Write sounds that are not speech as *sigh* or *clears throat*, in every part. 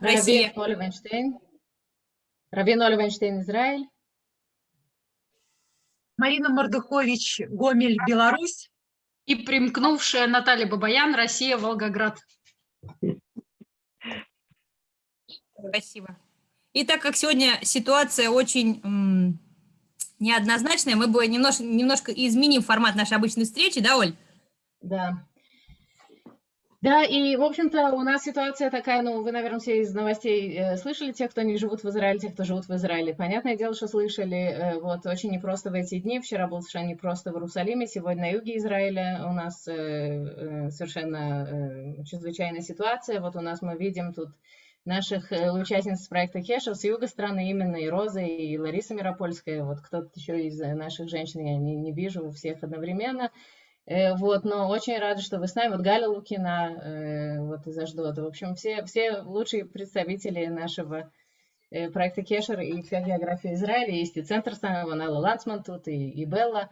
Россия. Равин Оливенштейн. Равин Оливенштейн, Израиль. Марина Мордухович, Гомель, Беларусь. И примкнувшая Наталья Бабаян, Россия, Волгоград. Спасибо. И так как сегодня ситуация очень неоднозначная, мы бы немножко, немножко изменим формат нашей обычной встречи, да, Оль? Да. Да, и, в общем-то, у нас ситуация такая, ну, вы, наверное, все из новостей э, слышали, те, кто не живут в Израиле, те, кто живут в Израиле. Понятное дело, что слышали, э, вот, очень непросто в эти дни. Вчера был совершенно непросто в Иерусалиме, сегодня на юге Израиля у нас э, совершенно чрезвычайная ситуация. Вот у нас мы видим тут наших участниц проекта Кеша с юга страны, именно и Роза, и Лариса Миропольская, вот кто-то еще из наших женщин, я не, не вижу всех одновременно. Э, вот, но очень рада, что вы с нами. Вот Галя Лукина, э, вот из Аждота. В общем, все, все лучшие представители нашего э, проекта Кешер и вся география Израиля. Есть и центр самого, Нелла Лансман тут, и, и Белла.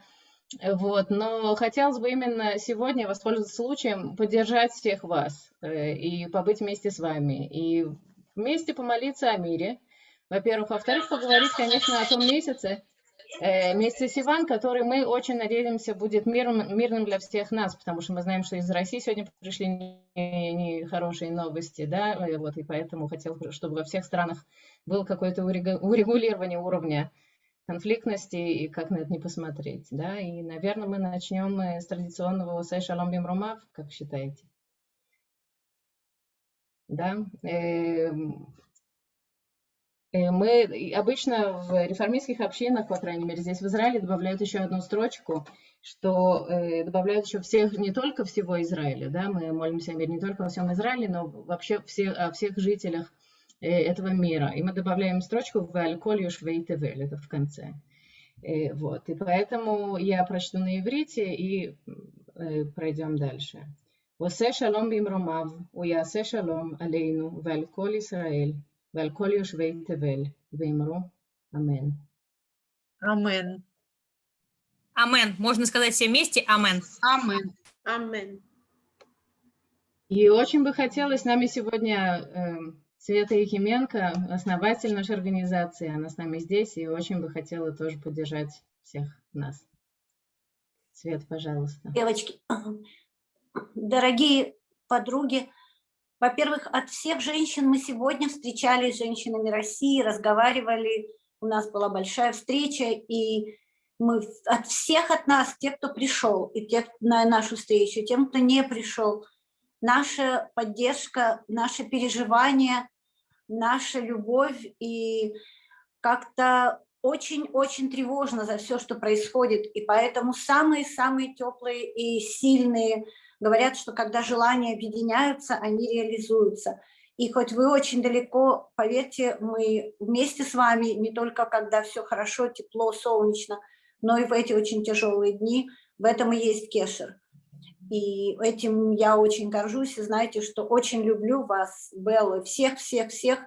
Вот, но хотелось бы именно сегодня воспользоваться случаем поддержать всех вас и побыть вместе с вами, и вместе помолиться о мире, во-первых. Во-вторых, поговорить, конечно, о том месяце, Э, месяце Сиван, который мы очень надеемся будет мирным, мирным для всех нас, потому что мы знаем, что из России сегодня пришли нехорошие не новости, да, э, вот, и поэтому хотел, чтобы во всех странах было какое-то урегулирование уровня конфликтности и как на это не посмотреть, да, и, наверное, мы начнем э, с традиционного «Усай шалом бим ромав», как считаете? Да, мы обычно в реформистских общинах, по крайней мере, здесь в Израиле добавляют еще одну строчку, что э, добавляют еще всех, не только всего Израиля, да, мы молимся о мире не только во всем Израиле, но вообще все, о всех жителях э, этого мира. И мы добавляем строчку в «Аль-Коль Юшвей это в конце. Вот, и поэтому я прочту на иврите и пройдем дальше. «Восе шалом бимромав, уясе шалом алейну, валь коль Исраэль, ועל כל יושבי תבל, ואמרו אמן. Амен. Амен. Можно сказать все вместе Амен. Амен. Амен. И очень бы хотелось с нами сегодня э, Света Якименко, основатель нашей организации, она с нами здесь, и очень бы хотела тоже поддержать всех нас. Свет, пожалуйста. Девочки, *clears throat* дорогие подруги, во-первых, от всех женщин мы сегодня встречались с женщинами России, разговаривали, у нас была большая встреча, и мы от всех от нас, тех, кто пришел, и тех на нашу встречу, тем, кто не пришел, наша поддержка, наше переживание, наша любовь, и как-то очень-очень тревожно за все, что происходит, и поэтому самые-самые теплые и сильные Говорят, что когда желания объединяются, они реализуются. И хоть вы очень далеко, поверьте, мы вместе с вами, не только когда все хорошо, тепло, солнечно, но и в эти очень тяжелые дни, в этом и есть кешер. И этим я очень горжусь, и знаете, что очень люблю вас, Беллу, всех-всех-всех,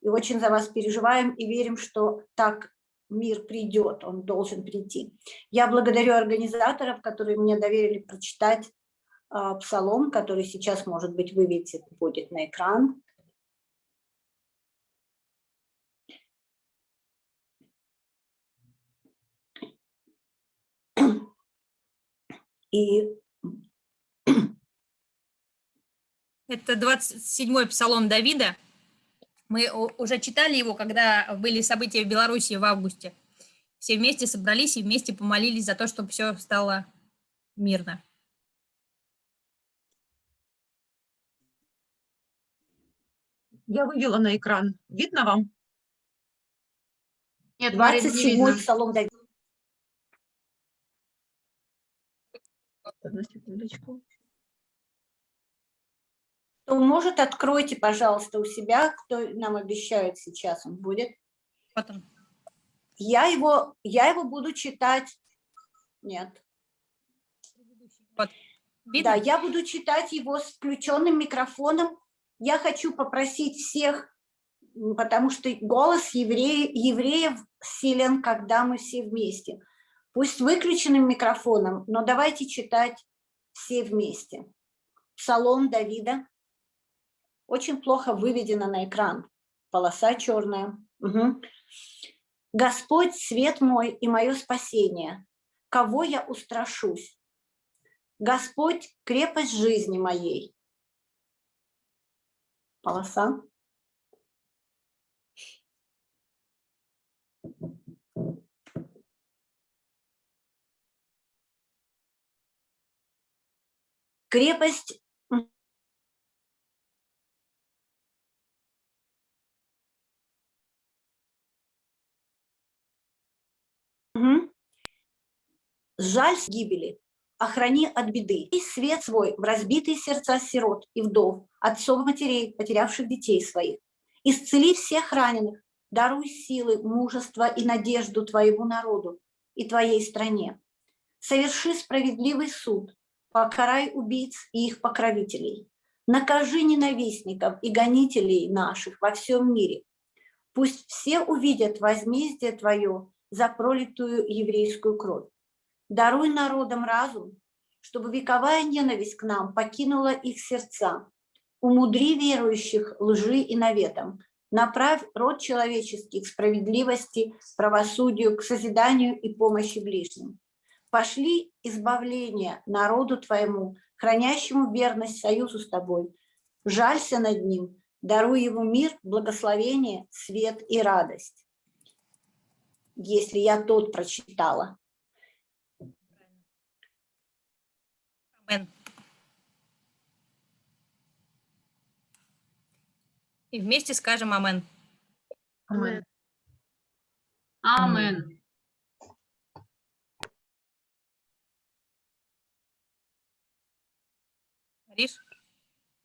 и очень за вас переживаем, и верим, что так мир придет, он должен прийти. Я благодарю организаторов, которые мне доверили прочитать псалом, который сейчас, может быть, выведет будет на экран. И это 27-й псалом Давида. Мы уже читали его, когда были события в Беларуси в августе. Все вместе собрались и вместе помолились за то, чтобы все стало мирно. Я вывела на экран. Видно вам? Нет, 27-й псалом Давида. Одну секундочку. То, может, откройте, пожалуйста, у себя, кто нам обещает сейчас, он будет. Потом. Я его, я его буду читать. Нет. Вот. Да, я буду читать его с включенным микрофоном я хочу попросить всех, потому что голос евреев, евреев силен, когда мы все вместе. Пусть выключенным микрофоном, но давайте читать все вместе. Псалом Давида. Очень плохо выведено на экран. Полоса черная. Мгм. Господь, свет мой и мое спасение. Кого я устрашусь? Господь, крепость жизни моей. Полоса. Крепость. Жаль с гибели, охрани от беды. И свет свой в разбитые сердца сирот и вдов, отцов матерей, потерявших детей своих. Исцели всех раненых, даруй силы, мужество и надежду твоему народу и твоей стране. Соверши справедливый суд, покарай убийц и их покровителей. Накажи ненавистников и гонителей наших во всем мире. Пусть все увидят возмездие Твое за пролитую еврейскую кровь. Даруй народам разум, чтобы вековая ненависть к нам покинула их сердца. Умудри верующих лжи и наветам. Направь род человеческий к справедливости, правосудию, к созиданию и помощи ближним. Пошли избавление народу Твоему, хранящему верность союзу с Тобой. Жалься над ним, даруй ему мир, благословение, свет и радость. Если я тот прочитала. Амен. И вместе скажем амен. Амен. Амен. Мариш?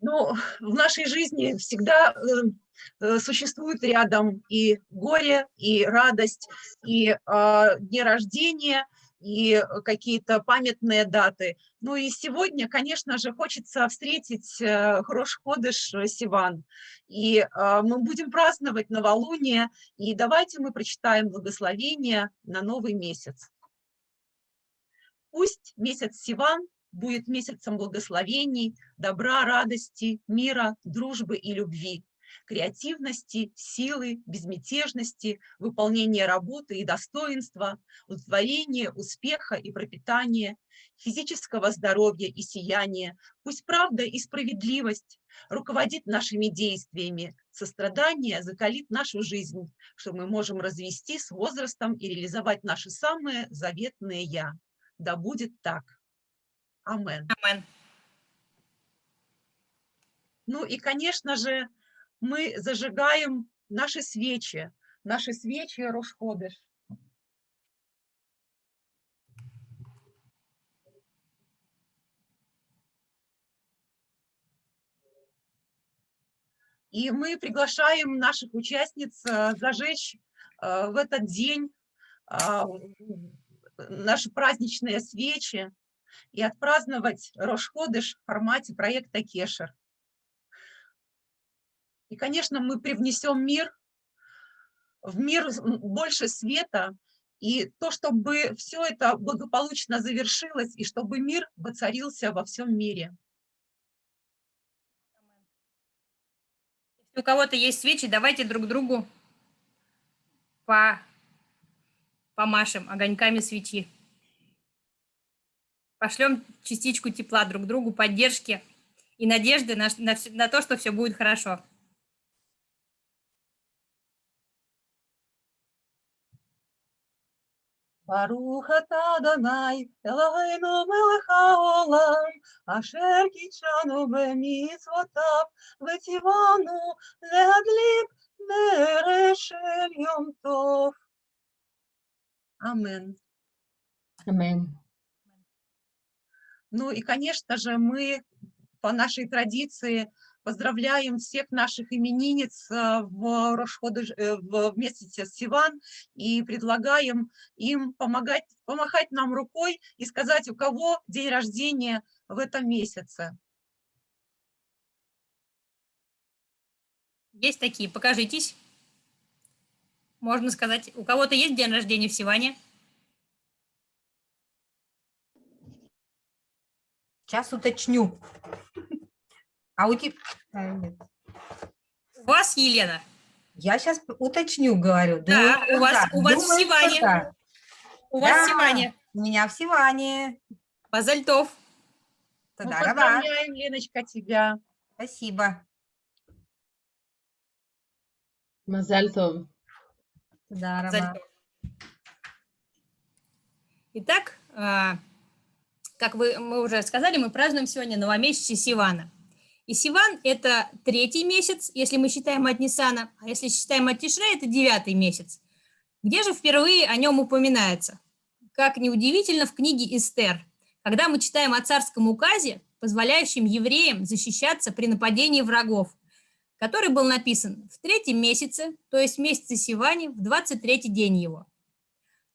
Ну, в нашей жизни всегда э, существует рядом и горе, и радость, и э, дни рождения, и какие-то памятные даты. Ну и сегодня, конечно же, хочется встретить э, Хрош Ходыш э, Сиван. И э, мы будем праздновать новолуние, и давайте мы прочитаем благословение на новый месяц. Пусть месяц Сиван будет месяцем благословений, добра, радости, мира, дружбы и любви, креативности, силы, безмятежности, выполнения работы и достоинства, удовлетворения, успеха и пропитания, физического здоровья и сияния. Пусть правда и справедливость руководит нашими действиями, сострадание закалит нашу жизнь, что мы можем развести с возрастом и реализовать наши самые заветные «я». Да будет так. Амен. Амен. Ну и, конечно же, мы зажигаем наши свечи, наши свечи Рошходыш. И мы приглашаем наших участниц э, зажечь э, в этот день а, наши праздничные свечи и отпраздновать Рошходыш в формате проекта Кешер. И, конечно, мы привнесем мир, в мир больше света, и то, чтобы все это благополучно завершилось, и чтобы мир воцарился во всем мире. Если у кого-то есть свечи, давайте друг другу по... помашем огоньками свечи. Пошлем частичку тепла друг другу, поддержки и надежды на, на, на то, что все будет хорошо. Арухата Данай, Элайну Мелеха Олам, Ашер Кичану Бемицвотав, Ветивану Леадлик Берешель Йомтов. Амен. Амен. Ну и, конечно же, мы по нашей традиции Поздравляем всех наших именинниц э, в, Рошходы, э, в месяце Сиван и предлагаем им помогать, помахать нам рукой и сказать, у кого день рождения в этом месяце. Есть такие, покажитесь. Можно сказать, у кого-то есть день рождения в Сиване? Сейчас уточню. А у тебя... У вас, Елена? Я сейчас уточню, говорю. Да, Думаю, у вас- да. у вас Думаю, Сиване. да. У вас Да. Сиване. У меня в Сиване. Базальтов. Мы Тогда раба. поздравляем, Леночка, тебя. Спасибо. Мазальтов. Да, раба. Базальтов. Итак, а, как вы, мы уже сказали, мы празднуем сегодня новомесячие Сивана. И Сиван – это третий месяц, если мы считаем от Ниссана, а если считаем от Тишре – это девятый месяц. Где же впервые о нем упоминается? Как неудивительно, в книге Эстер, когда мы читаем о царском указе, позволяющем евреям защищаться при нападении врагов, который был написан в третьем месяце, то есть месяце Сиване, в 23-й день его.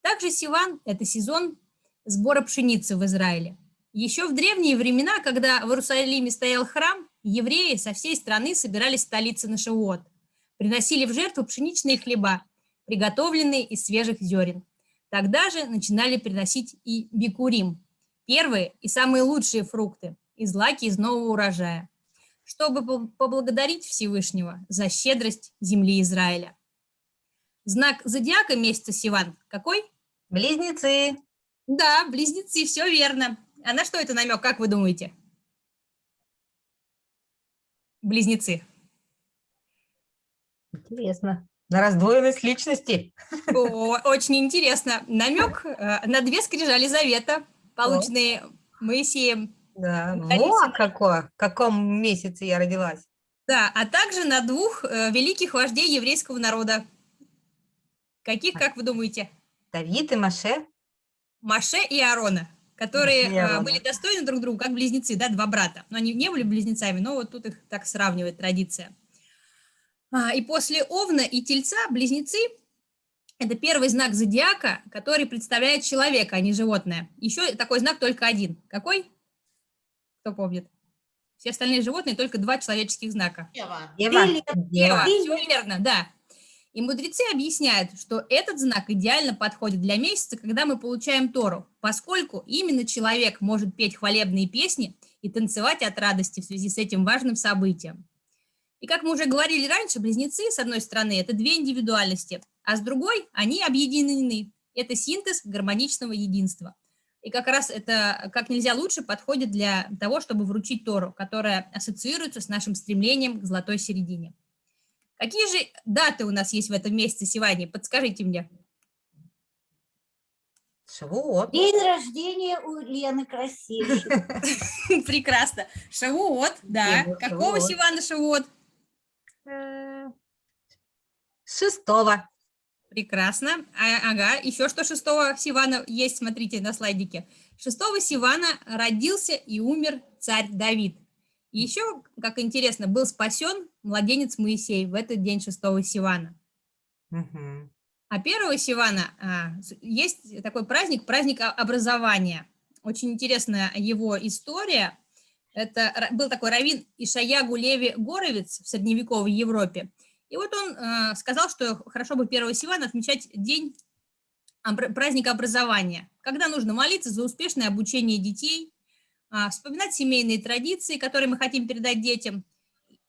Также Сиван – это сезон сбора пшеницы в Израиле. Еще в древние времена, когда в Иерусалиме стоял храм, евреи со всей страны собирались в столице на Шивот, приносили в жертву пшеничные хлеба, приготовленные из свежих зерен. Тогда же начинали приносить и бикурим, первые и самые лучшие фрукты, и злаки из нового урожая, чтобы по- поблагодарить Всевышнего за щедрость земли Израиля. Знак зодиака месяца Сиван какой? Близнецы. Да, близнецы, все верно. А на что это намек, как вы думаете? Близнецы. Интересно. На раздвоенность личности. О, очень интересно. Намек э, на две скрижали завета, полученные Моисеем. Да. Вот какое. В каком месяце я родилась. Да, а также на двух э, великих вождей еврейского народа. Каких, как вы думаете? Давид и Маше. Маше и Аарона, которые э, были достойны друг друга, как близнецы, да, два брата. Но они не были близнецами, но вот тут их так сравнивает традиция. А, и после Овна и Тельца близнецы – это первый знак зодиака, который представляет человека, а не животное. Еще такой знак только один. Какой? Кто помнит? Все остальные животные, только два человеческих знака. Ева. Или- Ева. Все верно, да. И мудрецы объясняют, что этот знак идеально подходит для месяца, когда мы получаем Тору, поскольку именно человек может петь хвалебные песни и танцевать от радости в связи с этим важным событием. И как мы уже говорили раньше, близнецы, с одной стороны, это две индивидуальности, а с другой они объединены. Это синтез гармоничного единства. И как раз это как нельзя лучше подходит для того, чтобы вручить Тору, которая ассоциируется с нашим стремлением к золотой середине. Какие же даты у нас есть в этом месяце сегодня? Подскажите мне. Шавуот. День рождения у Лены красивой. *laughs* Прекрасно. Шавуот, да. Какого. Сивана Шавуот? Э, Шестого. Прекрасно. А- ага, еще что 6 Сивана есть, смотрите на слайдике. 6 Сивана родился и умер царь Давид. Еще, как интересно, был спасен младенец Моисей в этот день 6 Сивана. Мгм. А 1 Сивана а, есть такой праздник, праздник образования. Очень интересная его история. Это был такой раввин Ишаягу Леви Горовец в средневековой Европе. И вот он э, сказал, что хорошо бы 1 Сивана отмечать день праздника образования, когда нужно молиться за успешное обучение детей, а, вспоминать семейные традиции, которые мы хотим передать детям,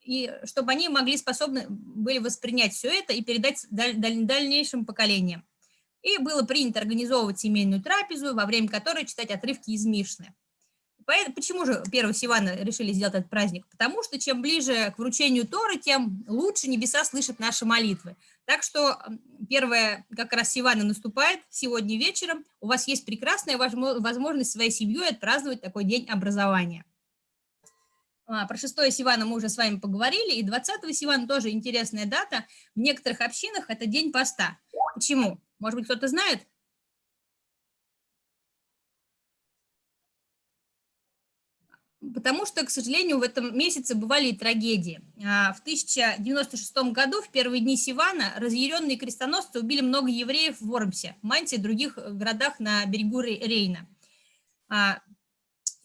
и чтобы они могли способны были воспринять все это и передать даль- даль- дальнейшим поколениям. И было принято организовывать семейную трапезу, во время которой читать отрывки из Мишны. Поэтому, почему же 1 Сивана решили сделать этот праздник? Потому что чем ближе к вручению Торы, тем лучше небеса слышат наши молитвы. Так что первое как раз Сивана наступает сегодня вечером. У вас есть прекрасная возмо- возможность своей семьей отпраздновать такой день образования. А, Про 6 Сивана мы уже с вами поговорили, и 20 Сивана тоже интересная дата. В некоторых общинах это день поста. Почему? Может быть, кто-то знает? Потому что, к сожалению, в этом месяце бывали и трагедии. А, В 1096 году, в первые дни Сивана, разъяренные крестоносцы убили много евреев в Вормсе, Манте и других городах на берегу Ре- Рейна.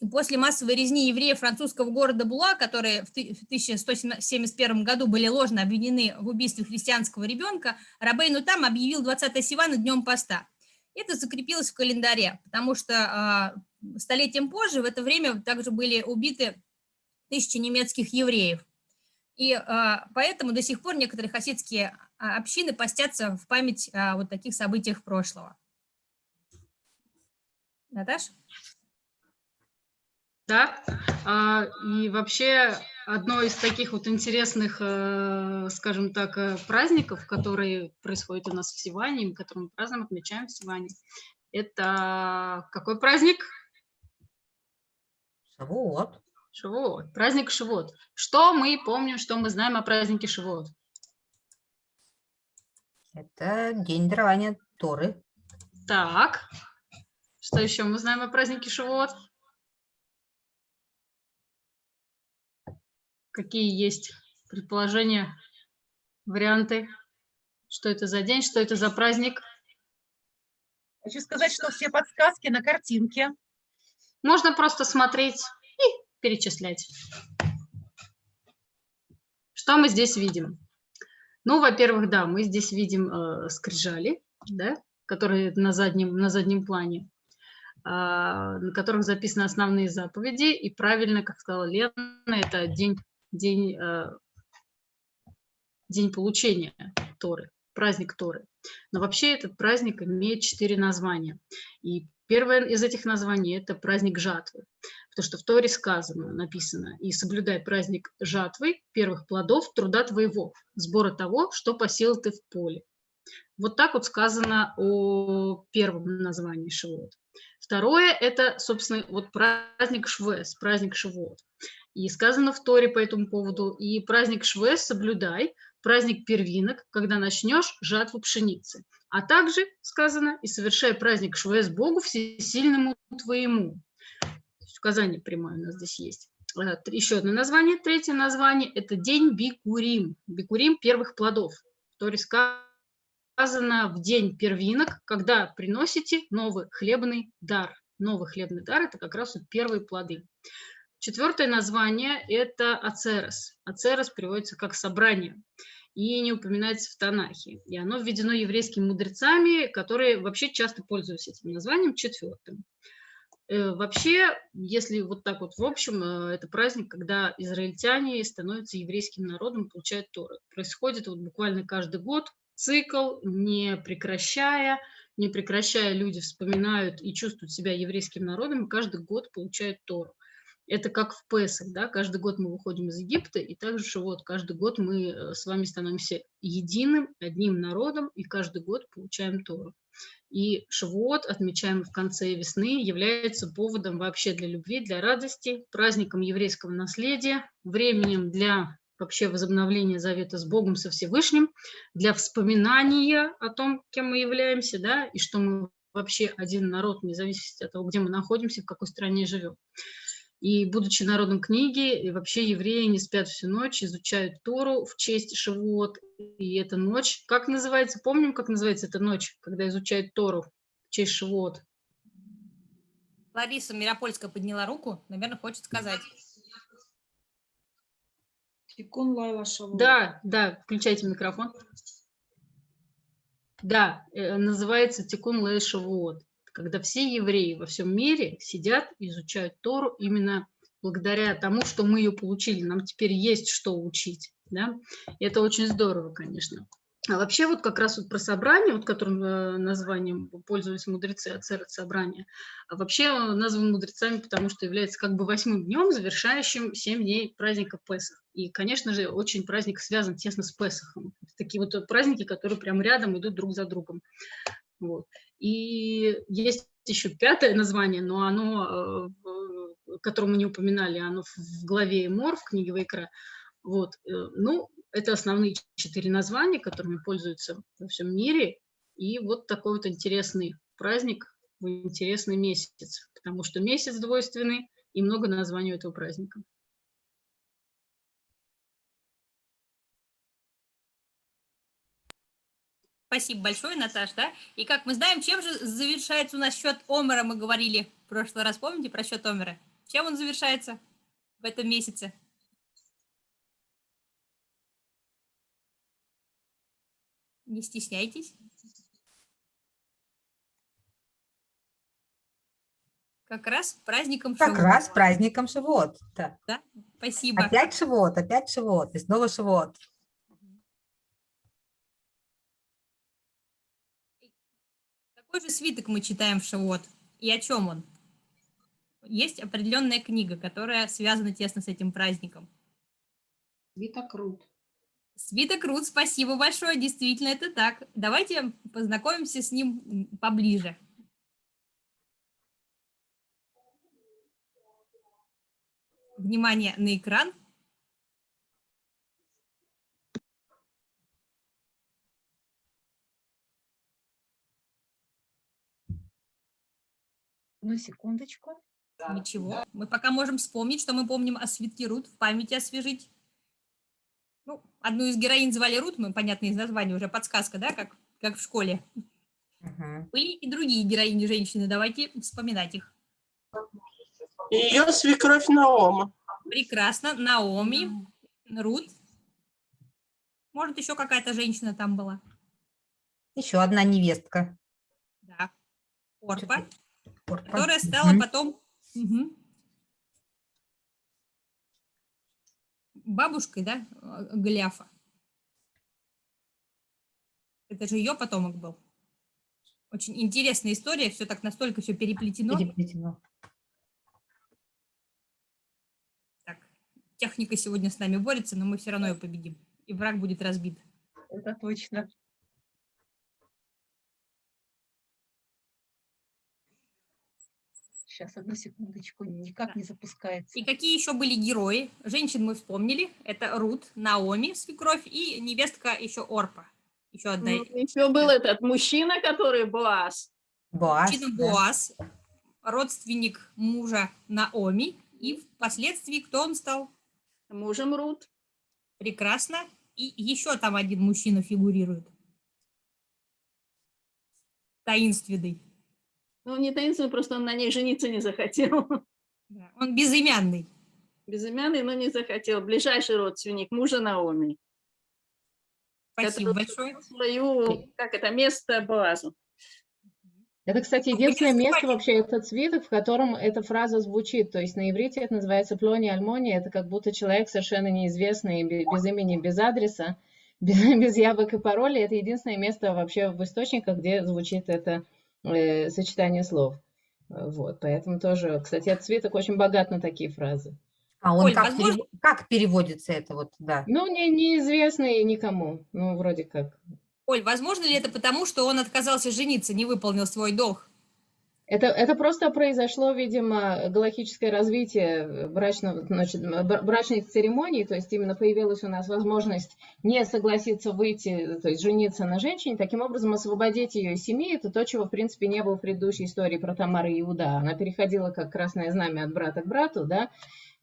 И после массовой резни евреев французского города Була, которые в ты- в 1171 году были ложно обвинены в убийстве христианского ребенка, Рабейну там объявил 20 Сивана днем поста. Это закрепилось в календаре, потому что а, столетием позже в это время также были убиты тысячи немецких евреев. И а, поэтому до сих пор некоторые хасидские а, общины постятся в память о вот таких событиях прошлого. Наташ? Да, а, и вообще одно из таких вот интересных, э, скажем так, э, праздников, которые происходят у нас в Сиване, которые мы празднуем, отмечаем в Сиване, это какой праздник? Вот. Шивот, праздник Шивот. Что мы помним, что мы знаем о празднике Шивот? Это день дарования Торы. Так, что еще мы знаем о празднике Шивот? Какие есть предположения, варианты? Что это за день, что это за праздник? Хочу сказать, что все подсказки на картинке. Можно просто смотреть и перечислять. Что мы здесь видим? Ну, во-первых, да, мы здесь видим э, скрижали, да, которые на заднем, на заднем плане, э, на которых записаны основные заповеди. И правильно, как сказала Лена, это день, день, э, день получения Торы, праздник Торы. Но вообще этот праздник имеет четыре названия. И первое из этих названий – это праздник жатвы. Потому что в Торе сказано, написано, «И соблюдай праздник жатвы, первых плодов труда твоего, сбора того, что посеял ты в поле». Вот так вот сказано о первом названии Шивот. Второе – это, собственно, вот праздник Швес, праздник Шивот. И сказано в Торе по этому поводу, и праздник Швес соблюдай, праздник первинок, когда начнешь жатву пшеницы. А также сказано, и совершай праздник Швес Богу всесильному твоему. Указание прямое у нас здесь есть. Э, Еще одно название, третье название – это день Бикурим. Бикурим первых плодов. Торе сказано в день первинок, когда приносите новый хлебный дар. Новый хлебный дар – это как раз вот первые плоды. Четвертое название – это Ацерес. Ацерес переводится как «собрание» и не упоминается в Танахе. И оно введено еврейскими мудрецами, которые вообще часто пользуются этим названием четвертым. Э, вообще, если вот так вот в общем, э, это праздник, когда израильтяне становятся еврейским народом, получают Торы. Происходит вот буквально каждый год цикл, не прекращая, не прекращая люди вспоминают и чувствуют себя еврейским народом, и каждый год получают Тору. Это как в Песах, да, каждый год мы выходим из Египта, и также вот каждый год мы э, с вами становимся единым, одним народом, и каждый год получаем Тору. И Шавуот, отмечаемый в конце весны, является поводом вообще для любви, для радости, праздником еврейского наследия, временем для вообще возобновления завета с Богом, со Всевышним, для вспоминания о том, кем мы являемся, да, и что мы вообще один народ, вне зависимости от того, где мы находимся, в какой стране живем. И будучи народом книги, и вообще евреи не спят всю ночь, изучают Тору в честь Шивот. И эта ночь, как называется, помним, как называется эта ночь, когда изучают Тору в честь Шивот? Лариса Миропольская подняла руку, наверное, хочет сказать. Тикун Лайла Шавуот. Да, да, включайте микрофон. Да, э, называется Тикун Лей Шавуот когда все евреи во всем мире сидят и изучают Тору именно благодаря тому, что мы ее получили. Нам теперь есть что учить. Да? И это очень здорово, конечно. А вообще вот как раз вот про собрание, вот которым э, названием пользовались мудрецы, ацерет собрания, а вообще он назван мудрецами, потому что является как бы восьмым днем, завершающим семь дней праздника Песах. И, конечно же, очень праздник связан тесно с Песахом. Такие вот праздники, которые прям рядом идут друг за другом. Вот. И есть еще пятое название, но оно, э, которое мы не упоминали, оно в главе Мор, в книге Вайкра. Вот. Э, ну, это основные четыре названия, которыми пользуются во всем мире. И вот такой вот интересный праздник, интересный месяц, потому что месяц двойственный и много названий у этого праздника. Спасибо большое, Наташ, да? И как мы знаем, чем же завершается у нас счет Омера, мы говорили в прошлый раз, помните про счет Омера? Чем он завершается в этом месяце? Не стесняйтесь. Как раз праздником Как Шивот. раз праздником Шивот. Да. Спасибо. Опять Шивот, опять Шивот, и снова Шивот. Какой же свиток мы читаем в Шивот? И о чем он? Есть определенная книга, которая связана тесно с этим праздником. Вита Крут. Свиток Рут, спасибо большое, действительно это так. Давайте познакомимся с ним поближе. Внимание на экран. Одну секундочку. Ничего. Мы пока можем вспомнить, что мы помним о свитке Рут, в памяти освежить. Ну, одну из героинь звали Рут, мы, понятно, из названия уже подсказка, да, как, как в школе. Мгм. Были и другие героини женщины, давайте вспоминать их. Ее свекровь Наома. Прекрасно. Наоми, Рут. Может, еще какая-то женщина там была. Еще одна невестка. Да. Орпа, Которая стала потом бабушкой, да, Голиафа. Это же ее потомок был. Очень интересная история, все так настолько все переплетено. Переплетено. Так, техника сегодня с нами борется, но мы все равно ее победим. И враг будет разбит. Это точно. Сейчас, одну секундочку, никак не запускается. И какие еще были герои? Женщин мы вспомнили. Это Рут, Наоми, свекровь, и невестка еще Орпа. Еще одна. Еще был этот мужчина, который Боас. Боас. Мужчина да. Боас, родственник мужа Наоми. И впоследствии кто он стал? Мужем Рут. Прекрасно. И еще там один мужчина фигурирует. Таинственный. Ну, не таинственный, просто он на ней жениться не захотел. Он безымянный. Безымянный, но не захотел. Ближайший родственник мужа Наоми. Спасибо большое. Свою, как это, место Боазу. Это, кстати, Ну, единственное место вообще, этот свиток, в котором эта фраза звучит. То есть на иврите это называется плони альмони. Это как будто человек совершенно неизвестный, бе- без имени, без адреса, *laughs* без, без явок и паролей. Это единственное место вообще в источниках, где звучит это э, сочетание слов. Э, Вот, поэтому тоже, кстати, этот свиток очень богат на такие фразы. А он Оль, как, возможно- перев- как переводится это вот, да? Ну, не, неизвестный никому. Ну, вроде как. Оль, возможно ли это потому, что он отказался жениться, не выполнил свой долг? Это, это просто произошло, видимо, галактическое развитие брачного, значит, бра- брачных церемоний, то есть именно появилась у нас возможность не согласиться выйти, то есть жениться на женщине, таким образом освободить ее из семьи, это то, чего, в принципе, не было в предыдущей истории про и Иуда. Она переходила как красное знамя от брата к брату, да,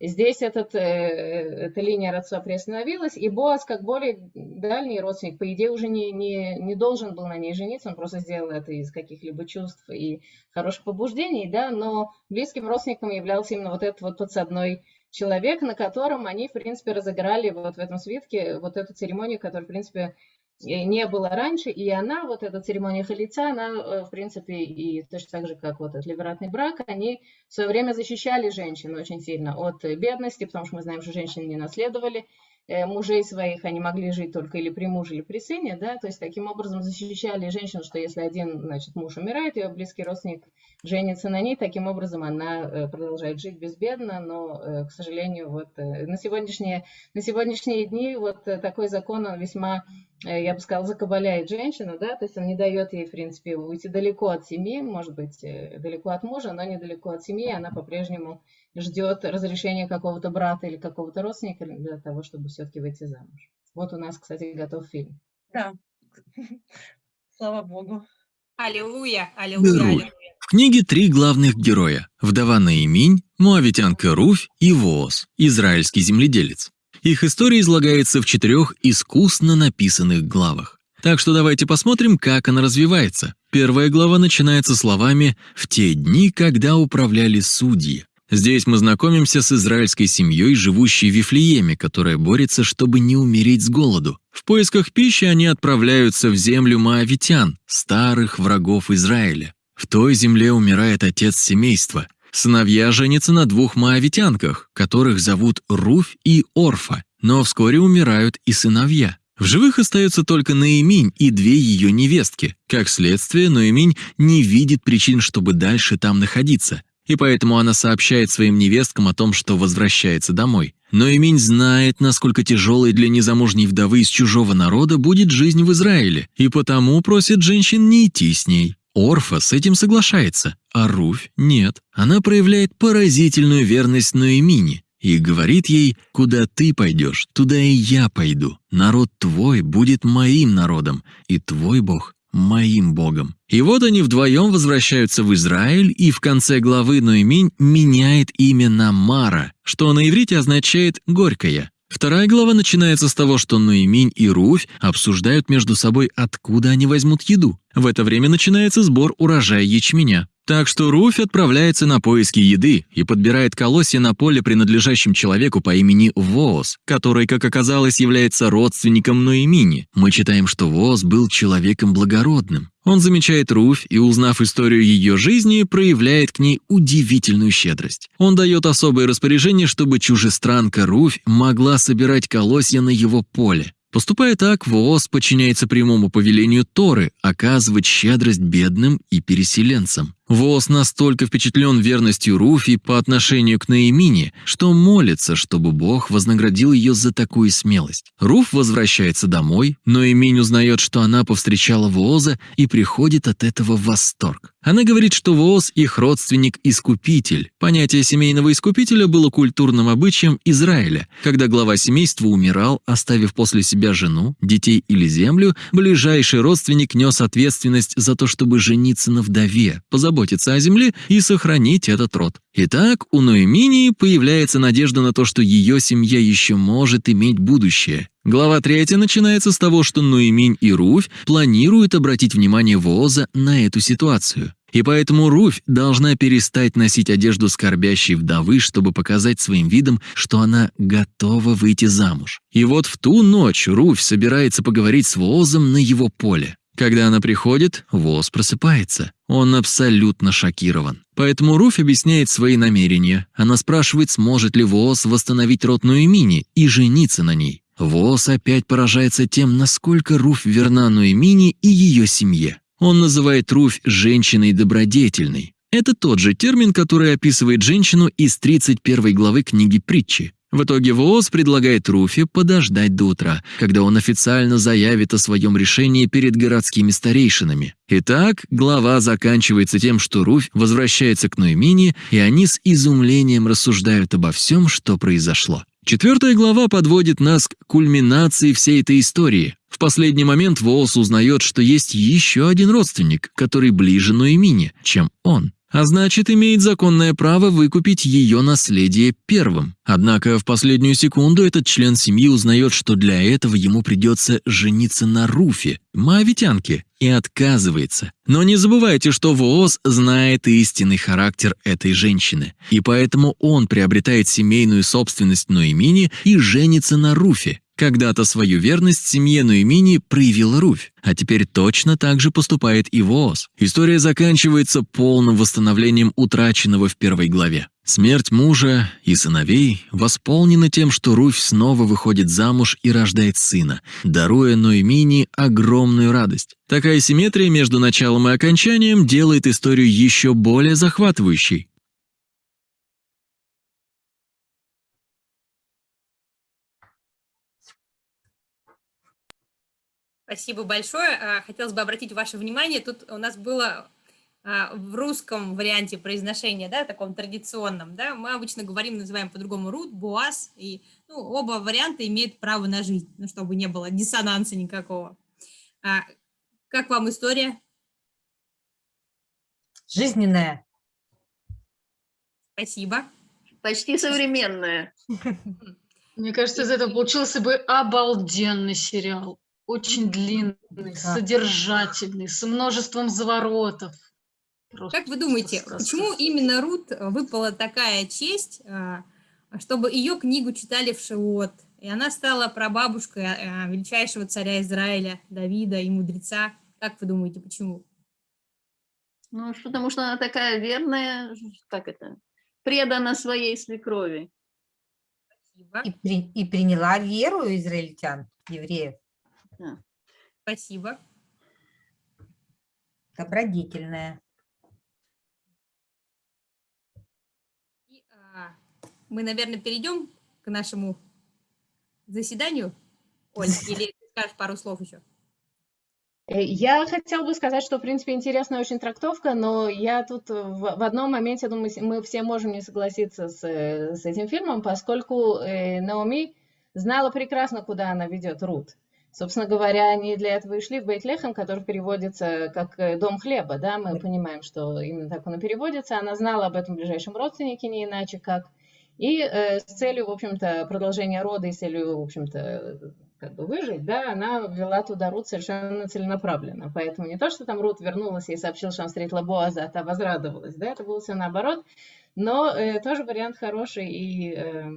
Здесь этот, э, эта линия родства приостановилась, и Боас, как более дальний родственник, по идее, уже не, не, не должен был на ней жениться, он просто сделал это из каких-либо чувств и хороших побуждений, да, но близким родственником являлся именно вот этот вот подсадной человек, на котором они, в принципе, разыграли вот в этом свитке вот эту церемонию, которая, в принципе, э, не было раньше, и она, вот эта церемония халица, она, э, в принципе, и точно так же, как вот этот ливератный брак, они в свое время защищали женщин очень сильно от бедности, потому что мы знаем, что женщины не наследовали мужей своих, они могли жить только или при муже, или при сыне, да, то есть таким образом защищали женщину, что если один, значит, муж умирает, ее близкий родственник женится на ней, таким образом она э, продолжает жить безбедно, но, э, к сожалению, вот э, на сегодняшние, на сегодняшние дни вот э, такой закон, он весьма э, я бы сказала, закабаляет женщину, да, то есть он не дает ей, в принципе, уйти далеко от семьи, может быть, э, далеко от мужа, но недалеко от семьи, она по-прежнему ждет разрешения какого-то брата или какого-то родственника для того, чтобы все-таки выйти замуж. Вот у нас, кстати, готов фильм. Да. Слава Богу. Аллилуйя, аллилуйя, аллилуйя. В книге три главных героя – вдова Наиминь, моавитянка Руфь и Воос, израильский земледелец. Их история излагается в четырех искусно написанных главах. Так что давайте посмотрим, как она развивается. Первая глава начинается словами «в те дни, когда управляли судьи». Здесь мы знакомимся с израильской семьей, живущей в Вифлееме, которая борется, чтобы не умереть с голоду. В поисках пищи они отправляются в землю моавитян, старых врагов Израиля. В той земле умирает отец семейства. Сыновья женятся на двух моавитянках, которых зовут Руфь и Орфа, но вскоре умирают и сыновья. В живых остается только Наиминь и две ее невестки. Как следствие, Наиминь не видит причин, чтобы дальше там находиться, и поэтому она сообщает своим невесткам о том, что возвращается домой. Но Имень знает, насколько тяжелой для незамужней вдовы из чужого народа будет жизнь в Израиле, и потому просит женщин не идти с ней. Орфа с этим соглашается, а Руфь нет. Она проявляет поразительную верность Ноэмине и говорит ей, «Куда ты пойдешь, туда и я пойду. Народ твой будет моим народом, и твой Бог моим Богом. И вот они вдвоем возвращаются в Израиль, и в конце главы Ноеминь меняет имя на Мара, что на иврите означает «горькая». Вторая глава начинается с того, что Ноеминь и Руфь обсуждают между собой, откуда они возьмут еду. В это время начинается сбор урожая ячменя. Так что Руфь отправляется на поиски еды и подбирает колосья на поле, принадлежащем человеку по имени Воос, который, как оказалось, является родственником Ноемини. Мы читаем, что Воос был человеком благородным. Он замечает Руфь и, узнав историю ее жизни, проявляет к ней удивительную щедрость. Он дает особое распоряжение, чтобы чужестранка Руфь могла собирать колосья на его поле. Поступая так, ВООЗ подчиняется прямому повелению Торы оказывать щедрость бедным и переселенцам. ВООЗ настолько впечатлен верностью Руфи по отношению к Наимине, что молится, чтобы Бог вознаградил ее за такую смелость. Руф возвращается домой, но Эминь узнает, что она повстречала ВООЗа и приходит от этого в восторг. Она говорит, что ВООЗ – их родственник-искупитель. Понятие семейного искупителя было культурным обычаем Израиля, когда глава семейства умирал, оставив после себя жену, детей или землю, ближайший родственник нес ответственность за то, чтобы жениться на вдове, позаботиться о земле и сохранить этот род. Итак, у Ноэминии появляется надежда на то, что ее семья еще может иметь будущее. Глава 3 начинается с того, что Ноэминь и Руфь планируют обратить внимание Вооза на эту ситуацию. И поэтому Руфь должна перестать носить одежду скорбящей вдовы, чтобы показать своим видом, что она готова выйти замуж. И вот в ту ночь Руфь собирается поговорить с Воозом на его поле. Когда она приходит, Воз просыпается. Он абсолютно шокирован. Поэтому Руфь объясняет свои намерения. Она спрашивает, сможет ли Воз восстановить род Ноэмини и жениться на ней. Воз опять поражается тем, насколько Руфь верна Ноэмини и ее семье. Он называет Руфь женщиной добродетельной. Это тот же термин, который описывает женщину из 31 главы книги притчи. В итоге ВООЗ предлагает Руфе подождать до утра, когда он официально заявит о своем решении перед городскими старейшинами. Итак, глава заканчивается тем, что Руфь возвращается к Ноемине, и они с изумлением рассуждают обо всем, что произошло. Четвертая глава подводит нас к кульминации всей этой истории. В последний момент Воос узнает, что есть еще один родственник, который ближе Ноемине, чем он а значит, имеет законное право выкупить ее наследие первым. Однако в последнюю секунду этот член семьи узнает, что для этого ему придется жениться на Руфе, моавитянке, и отказывается. Но не забывайте, что Вооз знает истинный характер этой женщины, и поэтому он приобретает семейную собственность Ноемини и женится на Руфе. Когда-то свою верность семье Нуэмини проявила Руфь, а теперь точно так же поступает и Вооз. История заканчивается полным восстановлением утраченного в первой главе. Смерть мужа и сыновей восполнена тем, что Руфь снова выходит замуж и рождает сына, даруя Ноемини огромную радость. Такая симметрия между началом и окончанием делает историю еще более захватывающей. Спасибо большое. А, хотелось бы обратить ваше внимание, тут у нас было а, в русском варианте произношения, да, таком традиционном, да, мы обычно говорим, называем по-другому рут, буаз, и ну, оба варианта имеют право на жизнь, ну, чтобы не было диссонанса никакого. А, как вам история? Жизненная. Спасибо. Почти современная. Мне кажется, из этого получился бы обалденный сериал. Очень длинный, Да. содержательный, с множеством заворотов. Просто Как вы думаете, почему именно Рут выпала такая честь, а, чтобы ее книгу читали в Шиот, и она стала прабабушкой а, величайшего царя Израиля, Давида и мудреца? Как вы думаете, почему? Ну, что- потому что она такая верная, как это, предана своей свекрови. Спасибо. И, при- и приняла веру израильтян, евреев, Спасибо. добродетельная. И, а, мы, наверное, перейдем к нашему заседанию. Оль, *laughs* или ты скажешь пару слов еще? Э, Я хотела бы сказать, что, в принципе, интересная очень трактовка, но я тут в, в одном моменте, думаю, мы все можем не согласиться с, э, с этим фильмом, поскольку э, Наоми знала прекрасно, куда она ведет Рут. Собственно говоря, они для этого и шли в Бейтлехем, который переводится как э, «дом хлеба», да, мы понимаем, что именно так он и переводится. Она знала об этом ближайшем родственнике, не иначе как. И э, с целью, в общем-то, продолжения рода и с целью, в общем-то, как бы выжить, да, она вела туда Рут совершенно целенаправленно. Поэтому не то, что там Рут вернулась и сообщила, что она встретила Боаза, а та возрадовалась, да, это было все наоборот. Но э, тоже вариант хороший и, э,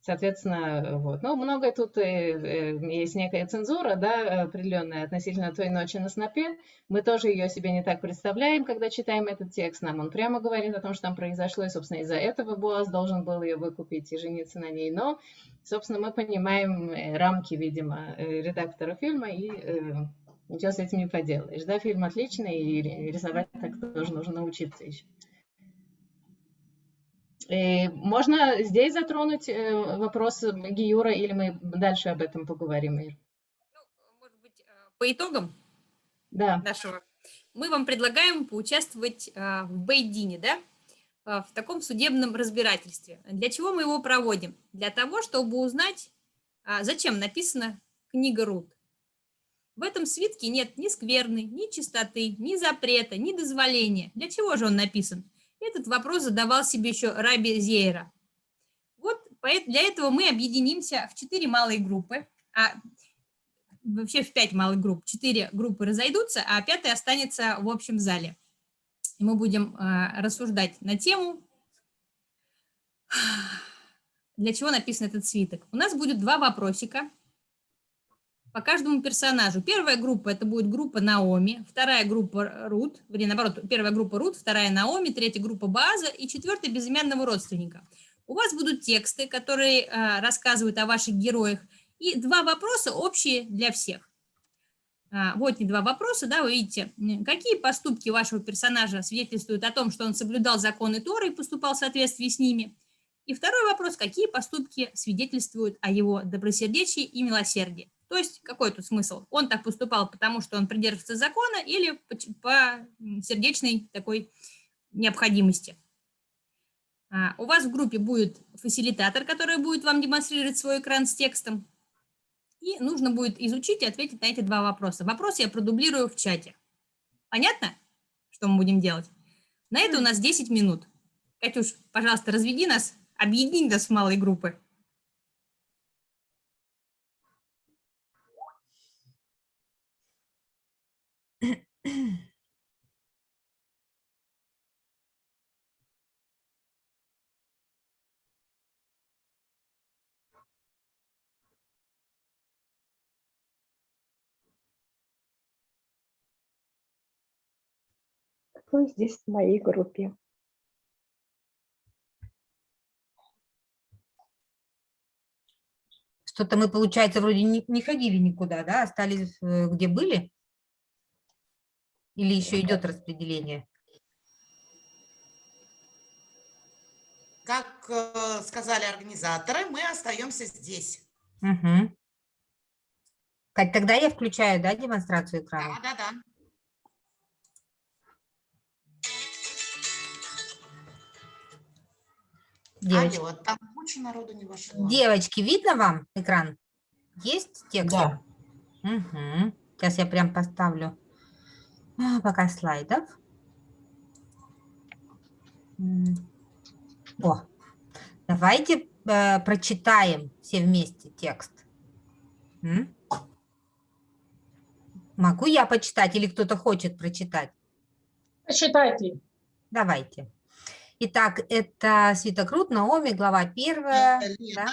соответственно, вот. Ну, многое тут э, э, есть некая цензура, да, определенная относительно той ночи на снопе. Мы тоже ее себе не так представляем, когда читаем этот текст. Нам он прямо говорит о том, что там произошло, и, собственно, из-за этого Боаз должен был ее выкупить и жениться на ней. Но Собственно, мы понимаем э, рамки, видимо, э, редактора фильма, и э, ничего с этим не поделаешь. Да, фильм отличный, и ри- рисовать так тоже нужно научиться еще. Э, Можно здесь затронуть э, вопрос Гиюра, или мы дальше об этом поговорим, Ир? Ну, может быть, э, по итогам Да, нашего, мы вам предлагаем поучаствовать в Бейдине, да, в таком судебном разбирательстве. Для чего мы его проводим? Для того, чтобы узнать, а, зачем написана книга Рут. В этом свитке нет ни скверны, ни чистоты, ни запрета, ни дозволения. Для чего же он написан? Этот вопрос задавал себе еще Раби Зейра. Вот для этого мы объединимся в четыре малые группы, а вообще в пять малых групп. Четыре группы разойдутся, а пятая останется в общем зале. И мы будем а, рассуждать на тему, для чего написан этот свиток. У нас будет два вопросика по каждому персонажу. Первая группа – это будет группа Наоми, вторая группа Рут, вернее, наоборот, первая группа Рут, вторая Наоми, третья группа База и четвертая безымянного родственника. У вас будут тексты, которые а, рассказывают о ваших героях, и два вопроса общие для всех. А, Вот не два вопроса, да, вы видите, какие поступки вашего персонажа свидетельствуют о том, что он соблюдал законы Торы и поступал в соответствии с ними. И второй вопрос, какие поступки свидетельствуют о его добросердечии и милосердии. То есть какой тут смысл? Он так поступал, потому что он придерживается закона или по, по сердечной такой необходимости. А, У вас в группе будет фасилитатор, который будет вам демонстрировать свой экран с текстом. И нужно будет изучить и ответить на эти два вопроса. Вопрос я продублирую в чате. Понятно, что мы будем делать? На это у нас 10 минут. Катюш, пожалуйста, разведи нас, объедини нас в малые группы. *clears throat* Кто здесь в моей группе? Что-то мы, получается, вроде не, не ходили никуда, да? Остались э, где были? Или еще идет распределение? Как э, сказали организаторы, мы остаемся здесь. Угу. Кать, тогда я включаю, да, демонстрацию экрана? Да, да, да. Девочки, Алло, там куча народу не вошло. девочки, видно вам экран? Есть текст? Да. Мгм. Сейчас я прям поставлю пока слайдов. О, давайте э, прочитаем все вместе текст. М? Могу я почитать или кто-то хочет прочитать? Посчитайте. Давайте. Итак, это Свитокрут, Наоми, глава первая. Да?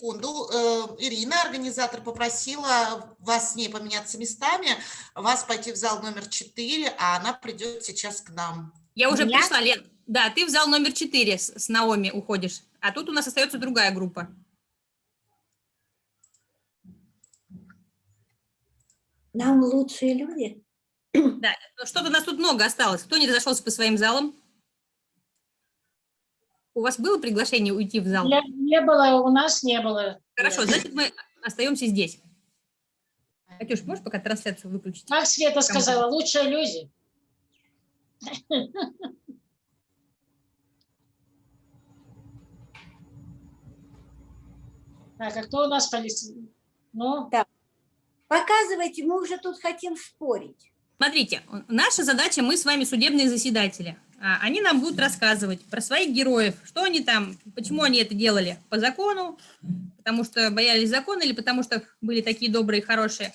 Секунду. Э, Ирина, организатор, попросила вас с ней поменяться местами, вас пойти в зал номер 4, а она придет сейчас к нам. Я уже Меня? пришла, Лен. Да, ты в зал номер 4 с, с Наоми уходишь, а тут у нас остается другая группа. Нам лучшие люди. Да, что-то нас тут много осталось. Кто не разошелся по своим залам? У вас было приглашение уйти в зал? Не, не было, у нас не было. Хорошо, значит, мы остаемся здесь. Катюш, можешь пока трансляцию выключить? Как Света сказала, лучшие люди. Так, а кто у нас полиция? Ну, Показывайте, мы уже тут хотим спорить. Смотрите, наша задача, мы с вами судебные заседатели. А, Они нам будут рассказывать про своих героев, что они там, почему они это делали по закону, потому что боялись закона или потому что были такие добрые и хорошие.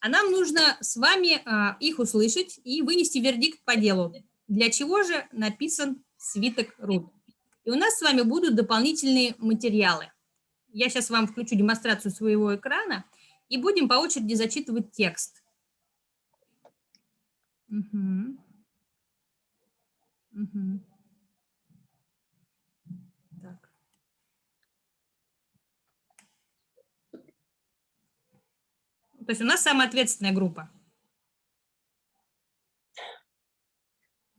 А нам нужно с вами а, их услышать и вынести вердикт по делу. Для чего же написан свиток Рут? И у нас с вами будут дополнительные материалы. Я сейчас вам включу демонстрацию своего экрана и будем по очереди зачитывать текст. Мгм. Мгм. Так. То есть у нас самая ответственная группа.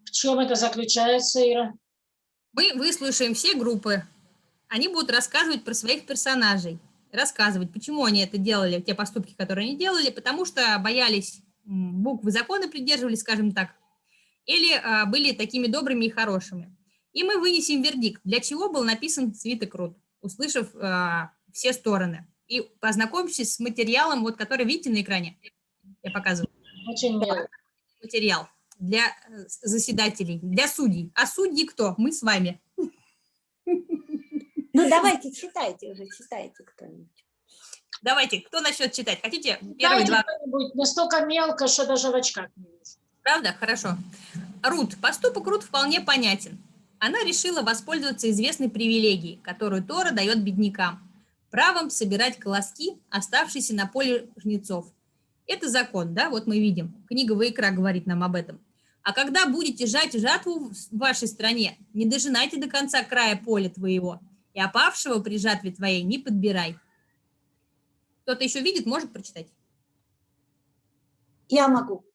в чем это заключается, Ира? Мы выслушаем все группы. Они будут рассказывать про своих персонажей. Рассказывать, почему они это делали, те поступки, которые они делали, потому что боялись буквы закона, придерживались, скажем так, или а, были такими добрыми и хорошими. И мы вынесем вердикт, для чего был написан свиток Рут, услышав а, все стороны. И познакомьтесь с материалом, вот, который видите на экране. Я показываю. Очень мило. Материал для э, заседателей, для судей. А судьи кто? Мы с вами. Ну, давайте, читайте уже, читайте кто-нибудь. Давайте, кто начнет читать? Хотите первые Дайте два? настолько мелко, что даже в очках не вижу. Правда? Хорошо. Рут. Поступок Рут вполне понятен. Она решила воспользоваться известной привилегией, которую Тора дает беднякам. Правом собирать колоски, оставшиеся на поле жнецов. Это закон, да, вот мы видим. Книга Ваикра говорит нам об этом. А когда будете жать жатву в вашей стране, не дожинайте до конца края поля твоего, и опавшего при жатве твоей не подбирай. Кто-то еще видит, может прочитать? Я могу.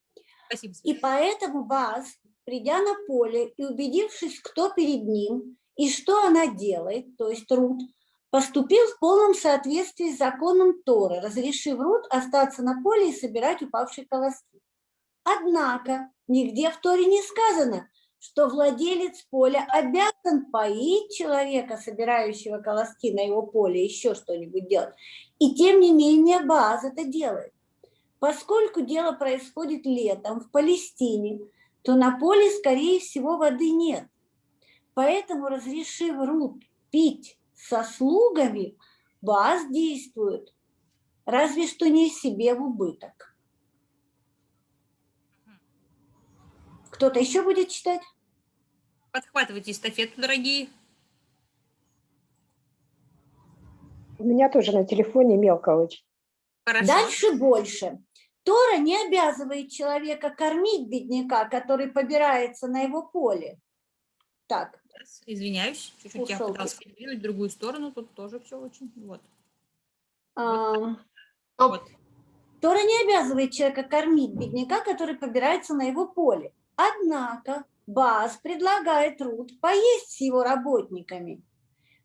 Спасибо. И поэтому Баас, придя на поле и убедившись, кто перед ним и что она делает, то есть Рут, поступил в полном соответствии с законом Торы, разрешив Рут остаться на поле и собирать упавшие колоски. Однако нигде в Торе не сказано, что владелец поля обязан поить человека, собирающего колоски на его поле, еще что-нибудь делать. И тем не менее Бааз это делает. Поскольку дело происходит летом в Палестине, то на поле, скорее всего, воды нет. Поэтому, разрешив Рут пить со слугами, Бааз действует, разве что не себе в убыток. Кто-то еще будет читать? Подхватывайте эстафету, дорогие. У меня тоже на телефоне мелко очень. Хорошо. Дальше больше. Тора не обязывает человека кормить бедняка, который побирается на его поле. Так, Извиняюсь, чуть-чуть я пыталась передвинуть в другую сторону, тут тоже все очень, вот. ам, вот. Тора не обязывает человека кормить бедняка, который побирается на его поле. Однако Баас предлагает Рут поесть с его работниками.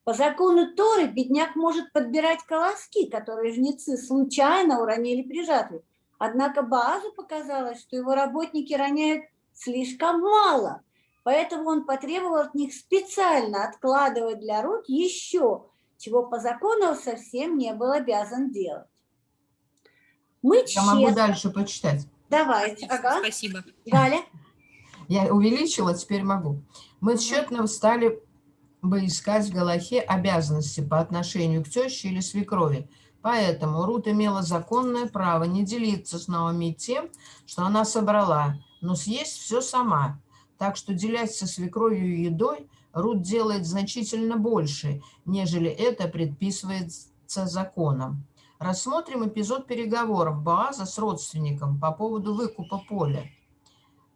По закону Торы бедняк может подбирать колоски, которые жнецы случайно уронили при жатве. Однако Баазу показалось, что его работники роняют слишком мало, поэтому он потребовал от них специально откладывать для Рут еще, чего по закону он совсем не был обязан делать. Мы Я могу честно- дальше почитать. Давайте, ага. Спасибо. Галя. Я увеличила, теперь могу. Мы тщетно стали бы искать в Галахе обязанности по отношению к теще или свекрови. Поэтому Рут имела законное право не делиться с Наоми тем, что она собрала, но съесть все сама. Так что делясь со свекровью едой, Рут делает значительно больше, нежели это предписывает законом. Рассмотрим эпизод переговоров Боаза с родственником по поводу выкупа поля.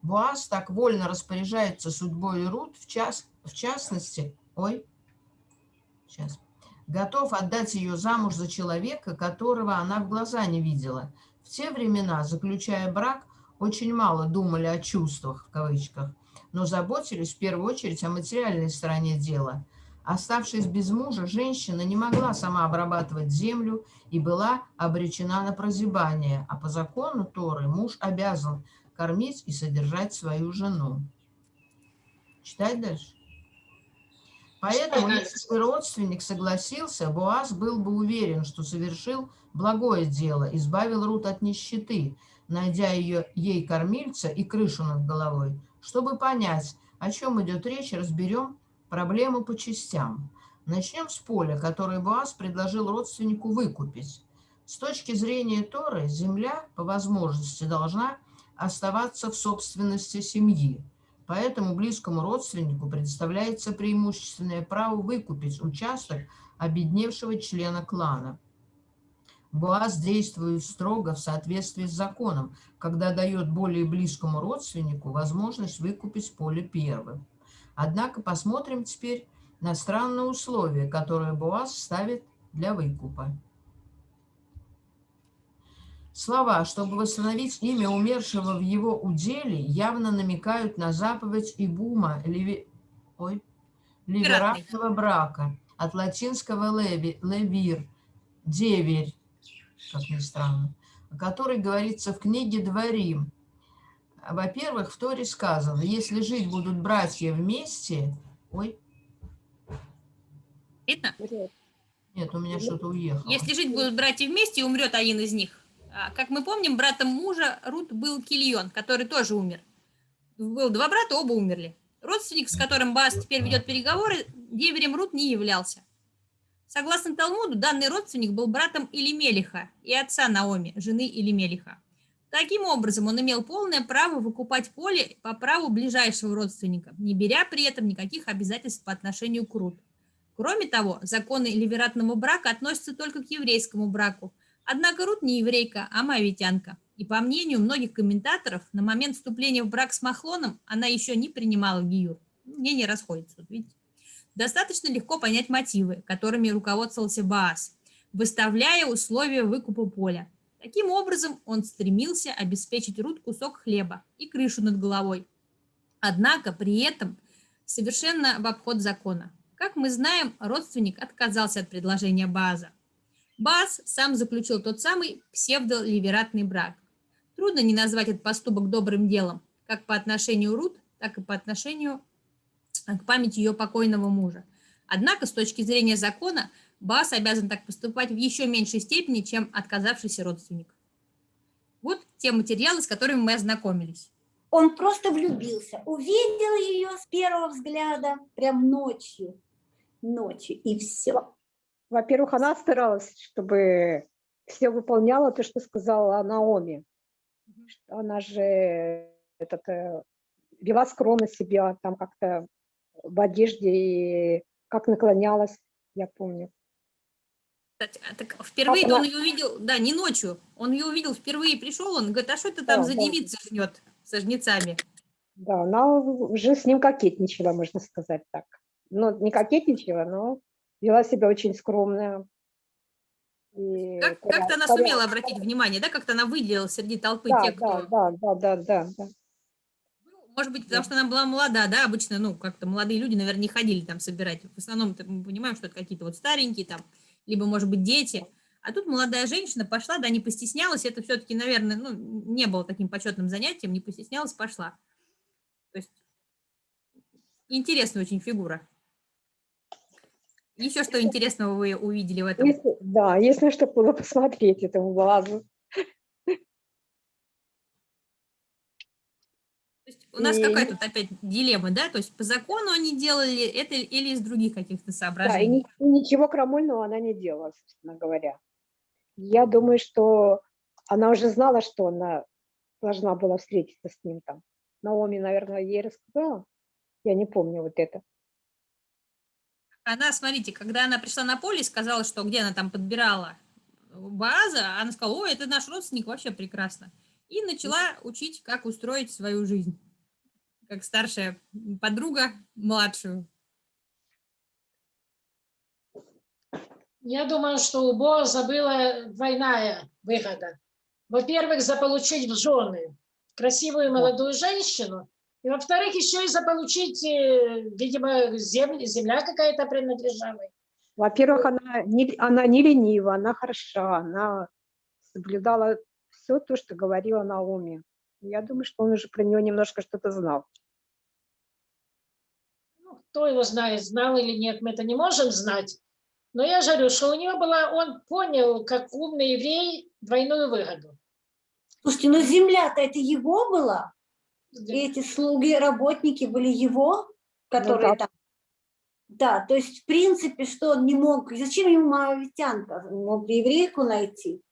Боаз так вольно распоряжается судьбой Рут, в, час, в частности, ой, сейчас, готов отдать ее замуж за человека, которого она в глаза не видела. В те времена, заключая брак, очень мало думали о чувствах, в кавычках, но заботились в первую очередь о материальной стороне дела. Оставшись без мужа, женщина не могла сама обрабатывать землю и была обречена на прозябание, а по закону Торы муж обязан кормить и содержать свою жену. Читать дальше? Поэтому, если бы родственник согласился, Боаз был бы уверен, что совершил благое дело, избавил Рут от нищеты, найдя ее, ей кормильца и крышу над головой. Чтобы понять, о чем идет речь, разберем проблему по частям. Начнем с поля, которое Боаз предложил родственнику выкупить. С точки зрения Торы, земля, по возможности, должна оставаться в собственности семьи. Поэтому близкому родственнику предоставляется преимущественное право выкупить участок обедневшего члена клана. Боаз действует строго в соответствии с законом, когда дает более близкому родственнику возможность выкупить поле первым. Однако посмотрим теперь на странные условия, которые Боаз ставит для выкупа. Слова, чтобы восстановить имя умершего в его уделе, явно намекают на заповедь Ибума, леви... Ой, ливератного брака, от латинского леви, левир, деверь, как ни странно, о которой говорится в книге «Дворим». Во-первых, в Торе сказано, если жить будут братья вместе... Ой. Видно? Нет, у меня что-то уехало. Если жить будут братья вместе и умрет один из них, как мы помним, братом мужа Рут был Кильон, который тоже умер. Был два брата, оба умерли. Родственник, с которым Бас теперь ведет переговоры, деверем Рут не являлся. Согласно Талмуду, данный родственник был братом Илимелиха и отца Наоми, жены Илимелиха. Таким образом, он имел полное право выкупать поле по праву ближайшего родственника, не беря при этом никаких обязательств по отношению к Рут. Кроме того, законы ливератного брака относятся только к еврейскому браку – Однако Рут не еврейка, а моавитянка. И по мнению многих комментаторов, на момент вступления в брак с Махлоном она еще не принимала гиюр. Мнения расходятся, вот видите. Достаточно легко понять мотивы, которыми руководствовался Баас, выставляя условия выкупа поля. Таким образом, он стремился обеспечить Рут кусок хлеба и крышу над головой. Однако при этом совершенно в обход закона. Как мы знаем, родственник отказался от предложения Бааза. Бас сам заключил тот самый псевдоливератный брак. Трудно не назвать этот поступок добрым делом, как по отношению Рут, так и по отношению к памяти ее покойного мужа. Однако, с точки зрения закона, Бас обязан так поступать в еще меньшей степени, чем отказавшийся родственник. Вот те материалы, с которыми мы ознакомились. Он просто влюбился, увидел ее с первого взгляда, прям ночью, ночью, и все. Во-первых, она старалась, чтобы все выполняла то, что сказала Наоми. Она же этот, э, вела скромно себя, там как-то в одежде и как наклонялась, я помню. Кстати, а так впервые она... он ее увидел, да, не ночью, он ее увидел впервые, пришел, он говорит, а что это там да, за да. девица жнет со жнецами? Да, она уже с ним кокетничала, можно сказать так. Ну, не кокетничала, но вела себя очень скромно. И как, как-то она сумела обратить внимание, да, как-то она выделила среди толпы да, тех, кто... Да, да, да, да, да. Может быть, потому что она была молода, да, обычно, ну, как-то молодые люди, наверное, не ходили там собирать. В основном мы понимаем, что это какие-то вот старенькие там, либо, может быть, дети. А тут молодая женщина пошла, да, не постеснялась, это все-таки, наверное, ну, не было таким почетным занятием, не постеснялась, пошла. То есть интересная очень фигура. Еще что интересного вы увидели в этом? Если, да, если что было *laughs* посмотреть этому глазу. у нас и... какая тут опять дилемма, да? То есть по закону они делали это или из других каких-то соображений? Да, и ничего крамольного она не делала, собственно говоря. Я думаю, что она уже знала, что она должна была встретиться с ним там. Наоми, наверное, ей рассказала. Я не помню вот это. Она, смотрите, когда она пришла на поле и сказала, что где она там подбирала Бааза, она сказала, ой, это наш родственник, вообще прекрасно. И начала учить, как устроить свою жизнь, как старшая подруга младшую. Я думаю, что у Боаза была двойная выгода. Во-первых, заполучить в жены красивую молодую женщину, и во-вторых, еще и заполучить, э, видимо, земля, земля какая-то принадлежала. Во-первых, она не, она не ленива, она хороша, она соблюдала все то, что говорила Наоми. Я думаю, что он уже про нее немножко что-то знал. Ну, кто его знает, знал или нет, мы это не можем знать. Но я же говорю, что у него была, он понял, как умный еврей, двойную выгоду. Слушайте, ну земля-то это его была? И эти слуги, работники были его, которые да. там... Да, то есть, в принципе, что он не мог... Зачем ему моавитянка? Мог еврейку найти.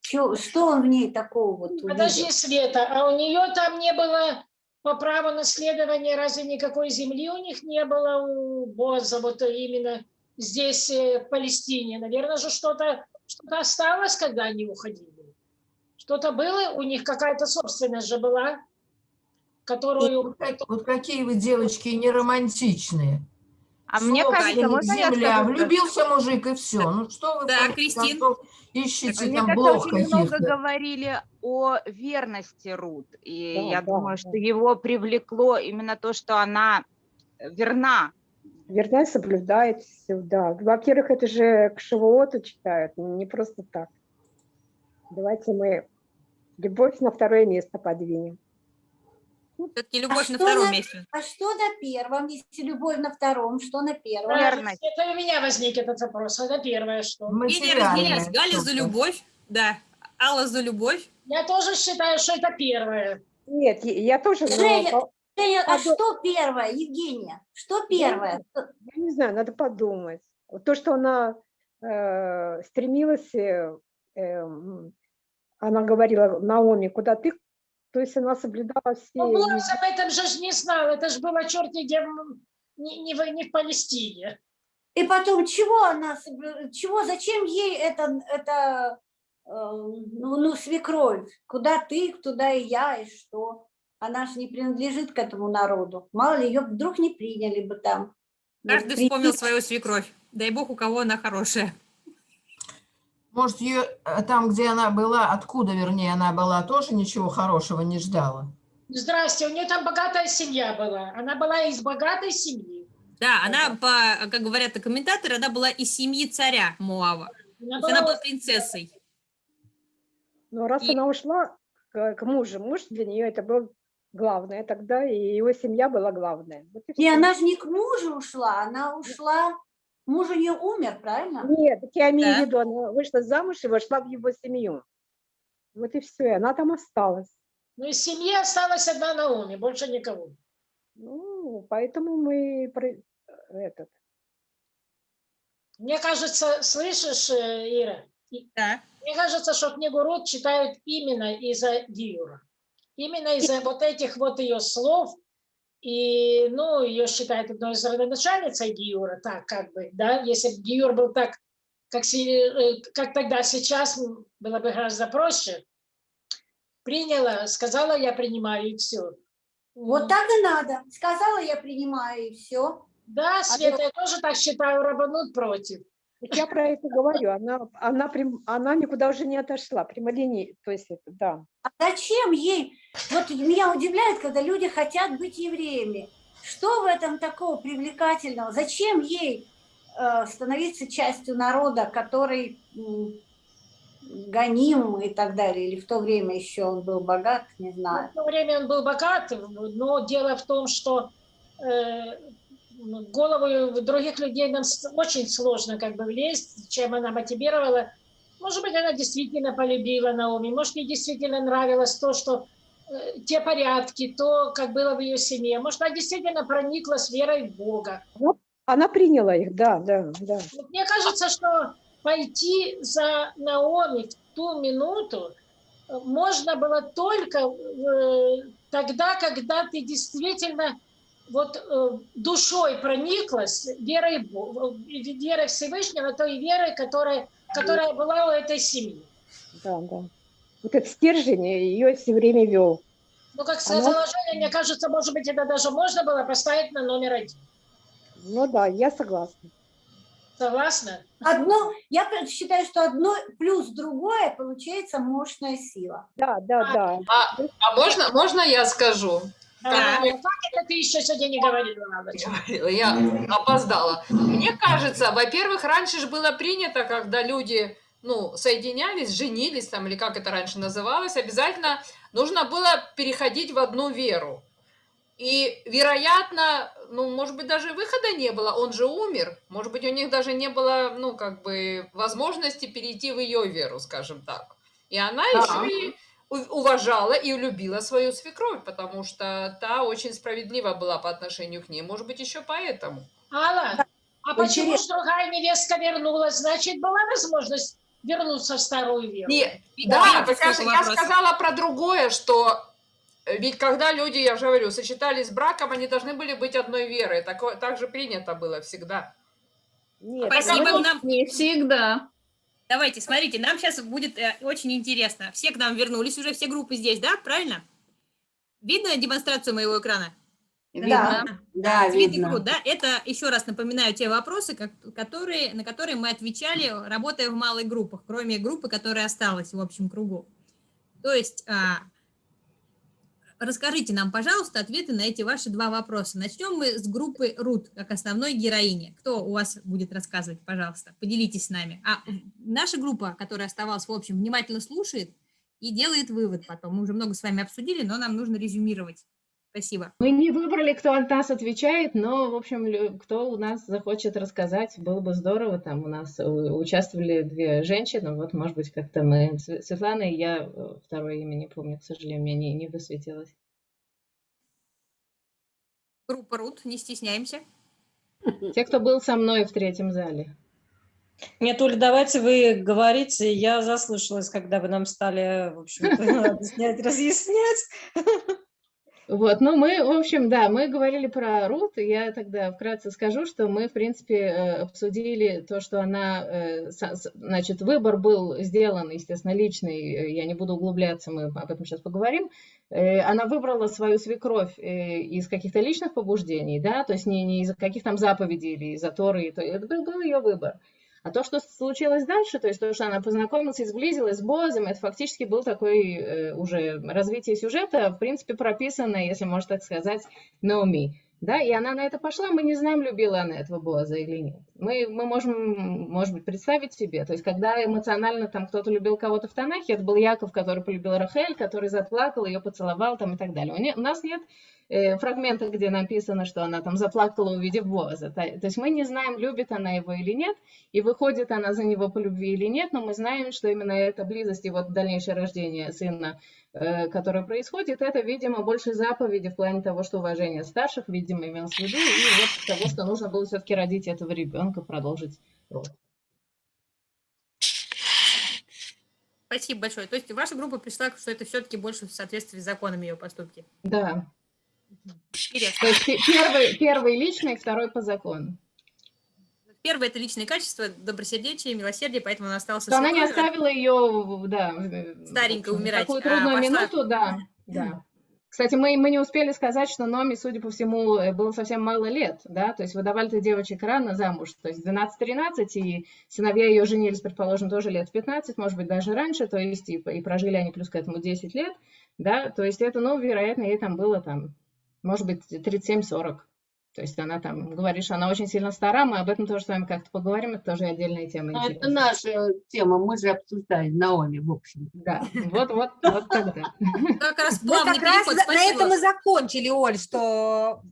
Чё, что он в ней такого вот увидел? Подожди, Света, а у нее там не было по праву наследования, разве никакой земли у них не было у Боза, вот именно здесь, э, в Палестине? Наверное же что-то что, -то, осталось, когда они уходили. Что-то было, у них какая-то собственность же была, которую... Вот, как- вот какие вы, девочки, неромантичные. А мне Сколько кажется, можно я земля, скажу? влюбился мужик и все. Ну что вы, Да, Кристин. ищете Мне там кажется, блох очень много говорили о верности Рут. И Да, я да, думаю, да. что его привлекло именно то, что она верна. Верна и соблюдает все, да. Во-первых, это же к Шавуоту читают, не просто так. Давайте мы любовь на второе место подвинем. Все-таки любовь на что втором на- месте. А что на первом, если любовь на втором, что на первом? Верность. Это у меня возник этот вопрос. Это первое, что... Материальное разделились. Галя за любовь, да. Алла за любовь. Я тоже считаю, что это первое. Нет, я- я тоже... но Женя, по- Женя, а Подо- что первое, Евгения? Что первое? Я не знаю, надо подумать. То, что она э, стремилась, э, эм, она говорила Наоми, куда ты, то есть она соблюдала все... Но Блаз об этом же не знал. Это же было черт не, не, в, не в Палестине. И потом, чего она, чего, зачем ей это, это э, ну, ну, свекровь? Куда ты, туда и я, и что? Она же не принадлежит к этому народу. Мало ли, ее вдруг не приняли бы там. Каждый вспомнил свою свекровь. Дай бог, у кого она хорошая. Может, ее э, там, где она была, откуда, вернее, она была, тоже ничего хорошего не ждала? Здрасте, у нее там богатая семья была. Она была из богатой семьи. Да, она, по, как говорят комментаторы, она была из семьи царя Муава. Она есть она была была принцессой. Но раз И- она ушла к, к мужу, муж для нее это был главное тогда, и его семья была главная. Вот и И она же не к мужу ушла, она ушла... Муж у нее умер, правильно? Нет, так я имею Да. в виду, она вышла замуж и вошла в его семью. Вот и все, и она там осталась. Ну, из семьи осталась одна Наоми, больше никого. Ну, поэтому мы про- этот, Мне кажется, слышишь, э, Ира, и- Да. мне кажется, что книгу Рут читают именно из-за Диюра. Именно из-за вот этих вот ее слов. И, ну, ее считают одной из родоначальницей Диюра, так как бы, да, если бы Диюр был так, как, э, как тогда, сейчас, было бы гораздо проще. Приняла, сказала, я принимаю, и все. Вот так и надо. Сказала, я принимаю, и все. Да, Света, я тоже так считаю, Рабанут против. Я про это говорю, она, она, прям- она никуда уже не отошла, прямолинейно, то есть да. А зачем ей? Вот меня удивляет, когда люди хотят быть евреями. Что в этом такого привлекательного? Зачем ей э, становиться частью народа, который гоним и так далее? Или в то время еще он был богат, не знаю. В то время он был богат, но дело в том, что э, голову других людей нам очень сложно как бы влезть, чем она мотивировала. Может быть, она действительно полюбила Наоми, может, ей действительно нравилось то, что те порядки, то, как было в ее семье. Может, она действительно прониклась верой в Бога. Она приняла их, да, да, да. Мне кажется, что пойти за Наоми в ту минуту э, можно было только э, тогда, когда ты действительно вот э, душой прониклась верой, э, верой Всевышнего, той верой, которая, которая была у этой семьи. Да, да. Вот этот стержень ее все время вел. Ну, как Она- заложение, мне кажется, может быть, это даже можно было поставить на номер один. Ну да, я согласна. Согласна? Одно, я считаю, что одно плюс другое получается мощная сила. Да, да, да. А, а можно, можно я скажу? А, Как мне как это ты еще сегодня не говорила, говорила, Я опоздала. Мне кажется, во-первых, раньше же было принято, когда люди ну, соединялись, женились там, или как это раньше называлось, обязательно нужно было переходить в одну веру. И, вероятно, ну, может быть, даже выхода не было, он же умер. Может быть, у них даже не было, ну, как бы, возможности перейти в ее веру, скажем так. И она Да. еще и уважала и любила свою свекровь, потому что та очень справедлива была по отношению к ней. Может быть, еще поэтому. Алла, а почему Интересно. ж другая невестка вернулась? Значит, была возможность вернуться в старую веру? Не, Да, да, так я, сказала про другое, что э, ведь когда люди, я же говорю, сочетались с браком, они должны были быть одной верой. Такое, так же принято было всегда. Нет, Спасибо ну, нам. Не всегда. Давайте, смотрите, нам сейчас будет э, очень интересно. Все к нам вернулись, уже все группы здесь, да? Правильно? Видно демонстрацию моего экрана? Видно. Да, Цвет и видно. груд, да? Это, еще раз напоминаю, те вопросы, как- которые, на которые мы отвечали, работая в малых группах, кроме группы, которая осталась в общем кругу. То есть, а, расскажите нам, пожалуйста, ответы на эти ваши два вопроса. Начнем мы с группы Рут, как основной героини. Кто у вас будет рассказывать, пожалуйста, поделитесь с нами. А наша группа, которая оставалась в общем, внимательно слушает и делает вывод потом. Мы уже много с вами обсудили, но нам нужно резюмировать. Спасибо. Мы не выбрали, кто от нас отвечает, но, в общем, кто у нас захочет рассказать, было бы здорово. Там у нас э, участвовали две женщины, вот, может быть, как-то мы... Св- Светлана и я, э, второе имя не помню, к сожалению, мне не, не высветилось. Группа Рут, не стесняемся. *laughs* Те, кто был со мной в третьем зале. Нет, Оля, давайте вы говорите. Я заслушалась, когда вы нам стали, в общем-то, *laughs* объяснять, разъяснять. Вот, ну мы, в общем, да, мы говорили про Рут, я тогда вкратце скажу, что мы, в принципе, э, обсудили то, что она, э, значит, выбор был сделан, естественно, личный, э, я не буду углубляться, мы об этом сейчас поговорим. Она выбрала свою свекровь из каких-то личных побуждений, да, то есть не, не из каких там заповедей или из Торы, то это был ее выбор. А то, что случилось дальше, то есть то, что она познакомилась и сблизилась с Бозом, это фактически был такой э, уже развитие сюжета, в принципе, прописанное, если можно так сказать, Наоми. Да, и она на это пошла, мы не знаем, любила она этого Боза или нет. Мы, мы можем, может быть, представить себе, то есть когда эмоционально там кто-то любил кого-то в Танахе, это был Яков, который полюбил Рахель, который заплакал, ее поцеловал там и так далее. У, нас нет э, фрагмента, где написано, что она там заплакала, увидев Боза. То есть мы не знаем, любит она его или нет, и выходит она за него по любви или нет, но мы знаем, что именно эта близость и вот дальнейшее рождение сына, э, которое происходит, это, видимо, больше заповеди в плане того, что уважение старших, видимо, имелось в виду, и вот того, что нужно было все-таки родить этого ребенка, продолжить род. Спасибо большое. То есть ваша группа пришла, что это все-таки больше в соответствии с законами ее поступки. Да. Интересно. То есть пе- первый, первый личный, второй по закону. Первое – это личные качества, добросердечие, милосердие, поэтому она осталась она не оставила ее, да, в умирать, такую а трудную пошла- минуту, да, да. Кстати, мы, мы не успели сказать, что Номи, судя по всему, э, было совсем мало лет, да, то есть выдавали-то девочек рано замуж, то есть 12-13, и сыновья ее женились, предположим, тоже лет в 15, может быть, даже раньше, то есть и, и прожили они плюс к этому 10 лет, да, то есть это, ну, вероятно, ей там было там, может быть, 37-40. То есть она там, говоришь, она очень сильно стара, мы об этом тоже с вами как-то поговорим, это тоже отдельная тема. А Ну, интересная. это наша тема, мы же обсуждали Наоми, в общем. Да, вот, вот, вот тогда. *laughs* Как раз Мы плавный как раз переход, на этом и закончили, Оль, что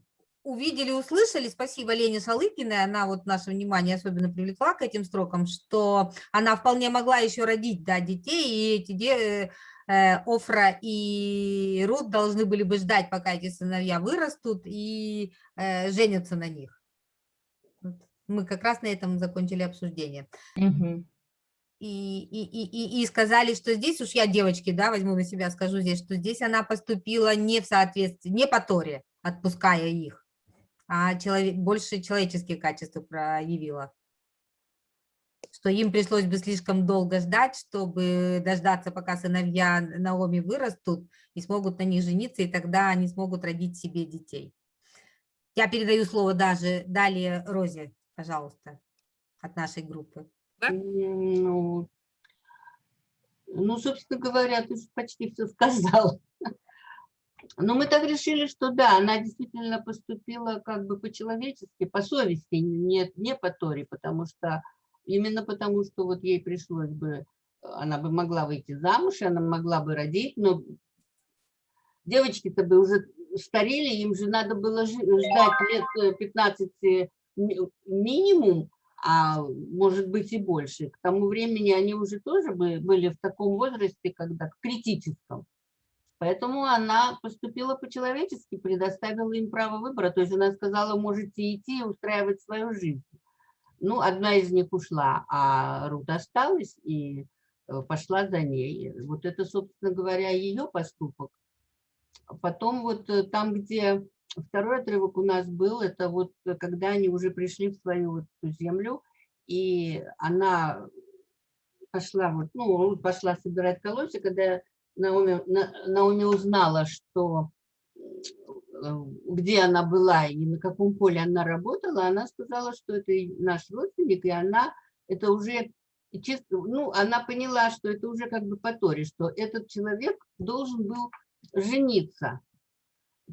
увидели, услышали. Спасибо Лене Салыкиной, она вот наше внимание особенно привлекла к этим строкам, что она вполне могла еще родить, да, детей, и эти де- Офра и Рут должны были бы ждать, пока эти сыновья вырастут и э, женятся на них. Мы как раз на этом закончили обсуждение. И, и, и, и сказали, что здесь уж я девочки, да, возьму на себя, скажу здесь, что здесь она поступила не в соответствии, не по Торе, отпуская их. а человек, больше человеческие качества проявила. Что им пришлось бы слишком долго ждать, чтобы дождаться, пока сыновья Наоми вырастут и смогут на них жениться, и тогда они смогут родить себе детей. Я передаю слово даже далее Розе, пожалуйста, от нашей группы. Ну, ну, собственно говоря, ты почти все сказал. *laughs* Но мы так решили, что да, она действительно поступила как бы по-человечески, по совести, не, не по Торе, потому что именно потому, что вот ей пришлось бы, она бы могла выйти замуж, она могла бы родить, но девочки-то бы уже старели, им же надо было ждать лет 15 э, минимум, а может быть и больше. К тому времени они уже тоже были в таком возрасте, когда в критическом. Поэтому она поступила по-человечески, предоставила им право выбора. То есть она сказала, можете идти и устраивать свою жизнь. Ну, одна из них ушла, а Рут осталась и э, пошла за ней. Вот это, собственно говоря, ее поступок. Потом вот э, там, где второй отрывок у нас был, это вот э, когда они уже пришли в свою вот землю, и она пошла, вот, ну, пошла собирать колосья, когда Наоми, Наоми узнала, что где она была и на каком поле она работала, она сказала, что это наш родственник, и она это уже чисто, ну, она поняла, что это уже как бы по Торе, что этот человек должен был жениться.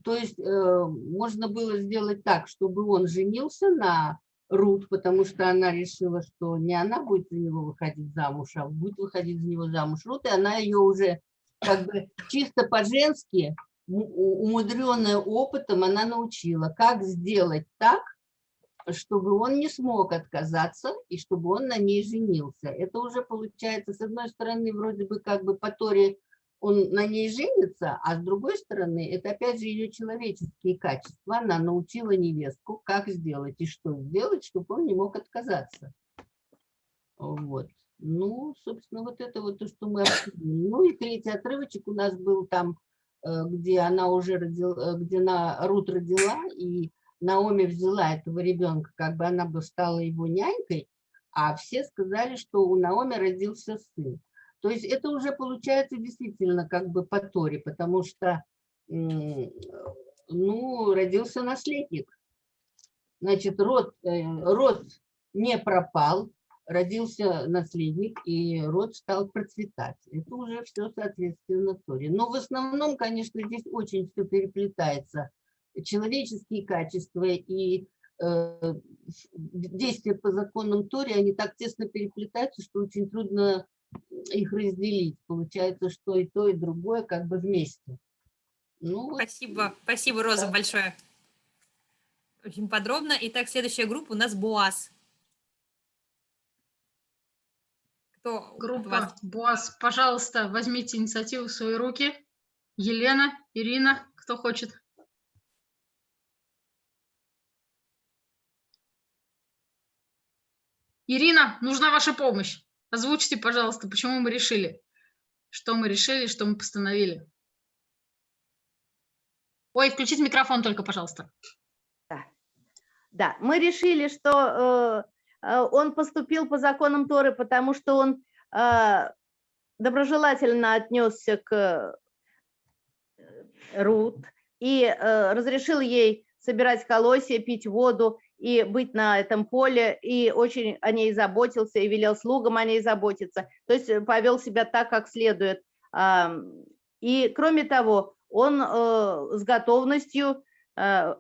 То есть э, можно было сделать так, чтобы он женился на Рут, потому что она решила, что не она будет за него выходить замуж, а будет выходить за него замуж Рут, и она ее уже как бы чисто по-женски, умудренная опытом, она научила, как сделать так, чтобы он не смог отказаться и чтобы он на ней женился. Это уже получается, с одной стороны, вроде бы как бы по Торе он на ней женится, а с другой стороны, это опять же ее человеческие качества. Она научила невестку, как сделать и что сделать, чтобы он не мог отказаться. Вот. Ну, собственно, вот это вот то, что мы обсудили. Ну и третий отрывочек у нас был там, где она уже родила, э, где на Рут родила, и Наоми взяла этого ребенка, как бы она бы стала его нянькой, а все сказали, что у Наоми родился сын. То есть это уже получается действительно как бы по Торе, потому что ну, родился наследник. Значит, род, э, род не пропал, родился наследник, и род стал процветать. Это уже все соответственно Торе. Но в основном, конечно, здесь очень все переплетается. Человеческие качества и э, действия по законам Торе, они так тесно переплетаются, что очень трудно их разделить. Получается, что и то, и другое как бы вместе. Ну, спасибо, спасибо, Роза, да. большое. Очень подробно. Итак, следующая группа у нас БУАЗ. Кто Группа БУАЗ, пожалуйста, возьмите инициативу в свои руки. Елена, Ирина, кто хочет? Ирина, нужна ваша помощь. Озвучьте, пожалуйста, почему мы решили, что мы решили, что мы постановили. Ой, включите микрофон только, пожалуйста. Да, да. мы решили, что э, он поступил по законам Торы, потому что он э, доброжелательно отнесся к э, Рут и э, разрешил ей собирать колосья, пить воду и быть на этом поле, и очень о ней заботился, и велел слугам о ней заботиться, то есть э, повел себя так, как следует. И кроме того, он э, с готовностью э,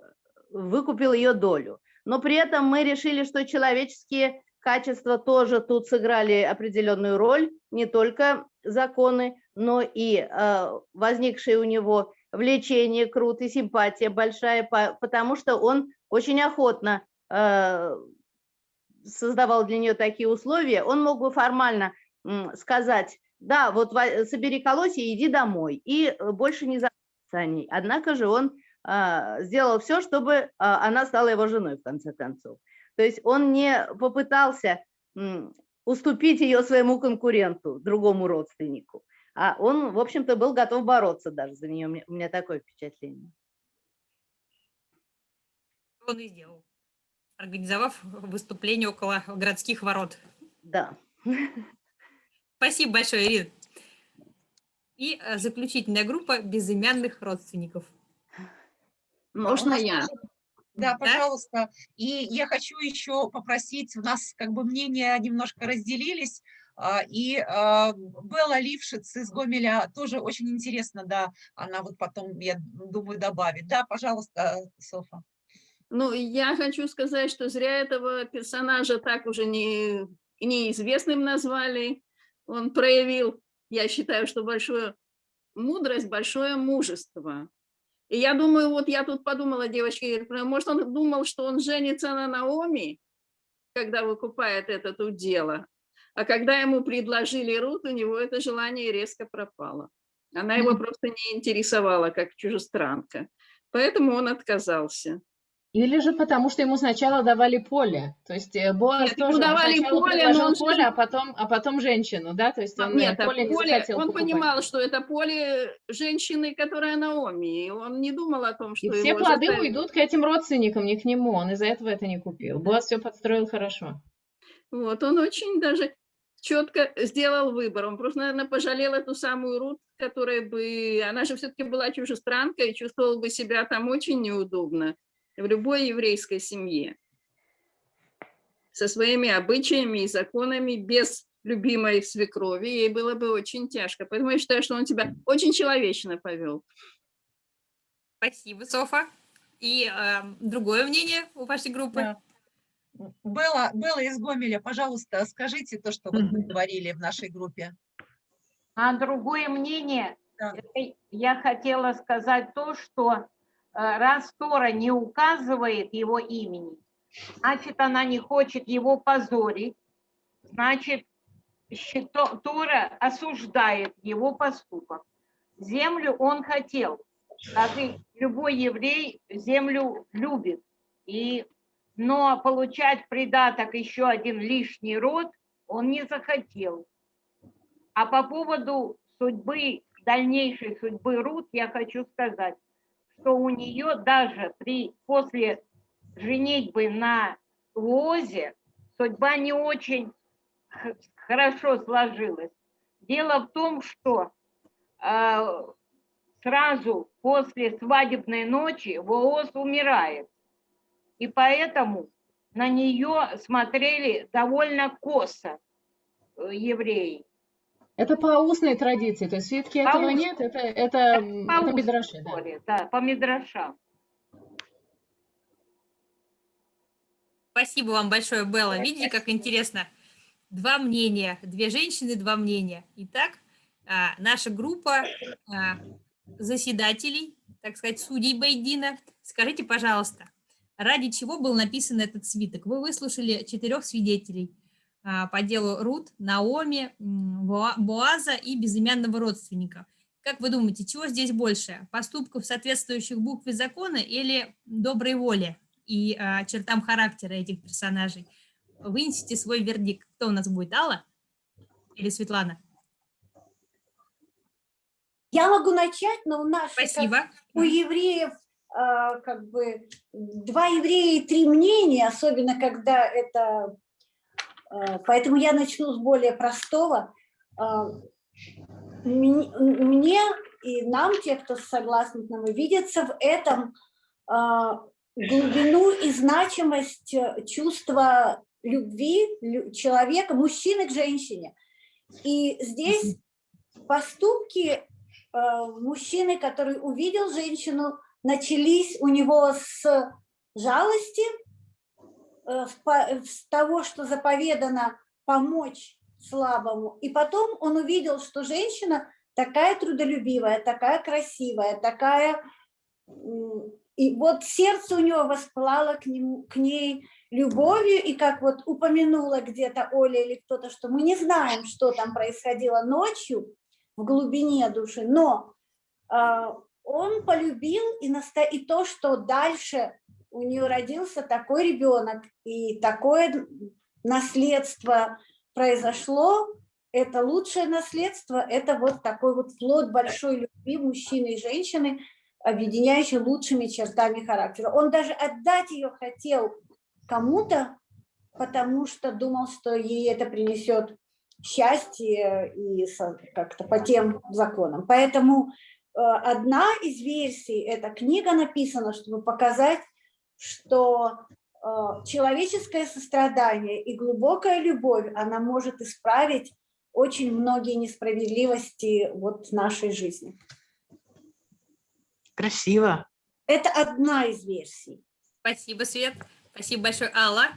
выкупил ее долю. Но при этом мы решили, что человеческие качества тоже тут сыграли определенную роль, не только законы, но и возникшие у него влечение крут и симпатия большая, потому что он очень охотно э, создавал для нее такие условия, он мог бы формально сказать, да, вот собери колосья иди домой, и больше не о ней. Однако же он э, сделал все, чтобы э, она стала его женой, в конце концов. То есть он не попытался уступить ее своему конкуренту, другому родственнику, а он, в общем-то, был готов бороться даже за нее. У меня такое впечатление. он и сделал, организовав выступление около городских ворот. Да. Спасибо большое, Ирина. И э, заключительная группа безымянных родственников. Можно я? Да, пожалуйста. И я хочу еще попросить, у нас как бы мнения немножко разделились, а, и а, Белла Лившиц из Гомеля тоже очень интересно, да, она вот потом, я думаю, добавит. Да, пожалуйста, Софа. Ну, я хочу сказать, что зря этого персонажа так уже не, неизвестным назвали. Он проявил, я считаю, что большую мудрость, большое мужество. И я думаю, вот я тут подумала, девочки, может, он думал, что он женится на Наоми, когда выкупает это тут дело. А когда ему предложили Рут, у него это желание резко пропало. Она его просто не интересовала, как чужестранка. Поэтому он отказался. Или же потому, что ему сначала давали поле. То есть э, Боас Нет, тоже ему давали поле, но он поле, а потом, а потом женщину, да? То есть он Нет, э, поле не поле, захотел он покупать. понимал, что это поле женщины, которая Наоми, и он не думал о том, что И все плоды заставят. уйдут к этим родственникам, не к нему. Он из-за этого это не купил. Боас все подстроил хорошо. Вот, он очень даже четко сделал выбор. Он просто, наверное, пожалел эту самую Рут, которая бы... Она же все-таки была чужестранка и чувствовала бы себя там очень неудобно в любой еврейской семье. Со своими обычаями и законами, без любимой свекрови, ей было бы очень тяжко. Поэтому я считаю, что он тебя очень человечно повел. Спасибо, Софа. И э, другое мнение у вашей группы? Да. Белла, Белла из Гомеля, пожалуйста, скажите то, что вот вы говорили в нашей группе. А другое мнение, это я хотела сказать то, что раз Тора не указывает его имени, значит, она не хочет его позорить, значит, Тора осуждает его поступок. Землю он хотел, как и любой еврей землю любит. И, но получать придаток еще один лишний род он не захотел. А по поводу судьбы, дальнейшей судьбы Рут, я хочу сказать, что у нее даже при, после женитьбы на Лозе судьба не очень хорошо сложилась. Дело в том, что э, сразу после свадебной ночи Вооз умирает. И поэтому на нее смотрели довольно косо э, евреи. Это по устной традиции, то есть свитки По этого устной. нет, это, это, По это устной мидраши, да. да, по мидрашам. Спасибо вам большое, Белла. Видите, как интересно? Два мнения, две женщины, два мнения. Итак, а, наша группа а, заседателей, так сказать, судей Байдина, скажите, пожалуйста, ради чего был написан этот свиток? Вы выслушали четырех свидетелей по делу Рут, Наоми, Боаза и безымянного родственника. Как вы думаете, чего здесь больше? Поступков, соответствующих букве закона или доброй воли и а, чертам характера этих персонажей? Вынесите свой вердикт. Кто у нас будет, Алла или Светлана? Я могу начать, но у нас Спасибо. у евреев а, как бы два еврея и три мнения, особенно когда это... а, Поэтому я начну с более простого. А, Мне и нам, те, кто согласны с нами, видится в этом а, глубину и значимость э, чувства любви лю- человека, мужчины к женщине. И здесь поступки э, мужчины, который увидел женщину, начались у него с жалости, э, с по- с того, что заповедано помочь слабому. И потом он увидел, что женщина такая трудолюбивая, такая красивая, такая... И вот сердце у него воспылало к, нему, к ней любовью, и как вот упомянула где-то Оля или кто-то, что мы не знаем, что там происходило ночью в глубине души, но а, он полюбил и, наста... и то, что дальше у нее родился такой ребенок, и такое наследство произошло, это лучшее наследство, это вот такой вот плод большой любви мужчины и женщины, объединяющей лучшими чертами характера. Он даже отдать ее хотел кому-то, потому что думал, что ей это принесет счастье и как-то по тем законам. Поэтому э, одна из версий, эта книга написана, чтобы показать, что э, человеческое сострадание и глубокая любовь, она может исправить очень многие несправедливости вот нашей жизни. Красиво. Это одна из версий. Спасибо, Свет. Спасибо большое, Алла.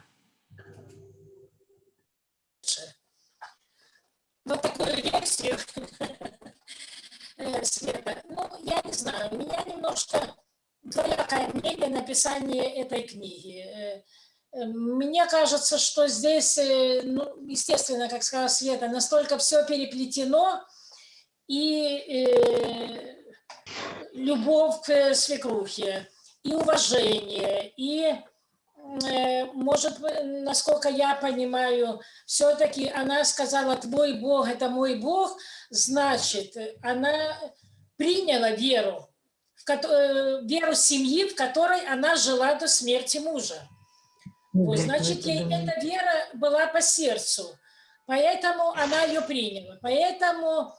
Вот такую версию, *laughs* Света, ну, я не знаю, меня немножко двоякое мнение написания этой книги. Э, э, мне кажется, что здесь, ну, естественно, как сказала Света, настолько все переплетено, и э, любовь к свекрухе, и уважение, и Э, может, насколько я понимаю, все-таки она сказала, твой Бог – это мой Бог, значит, она приняла веру, э, веру семьи, в которой она жила до смерти мужа. Вот, значит, ей эта вера была по сердцу, поэтому она ее приняла. Поэтому,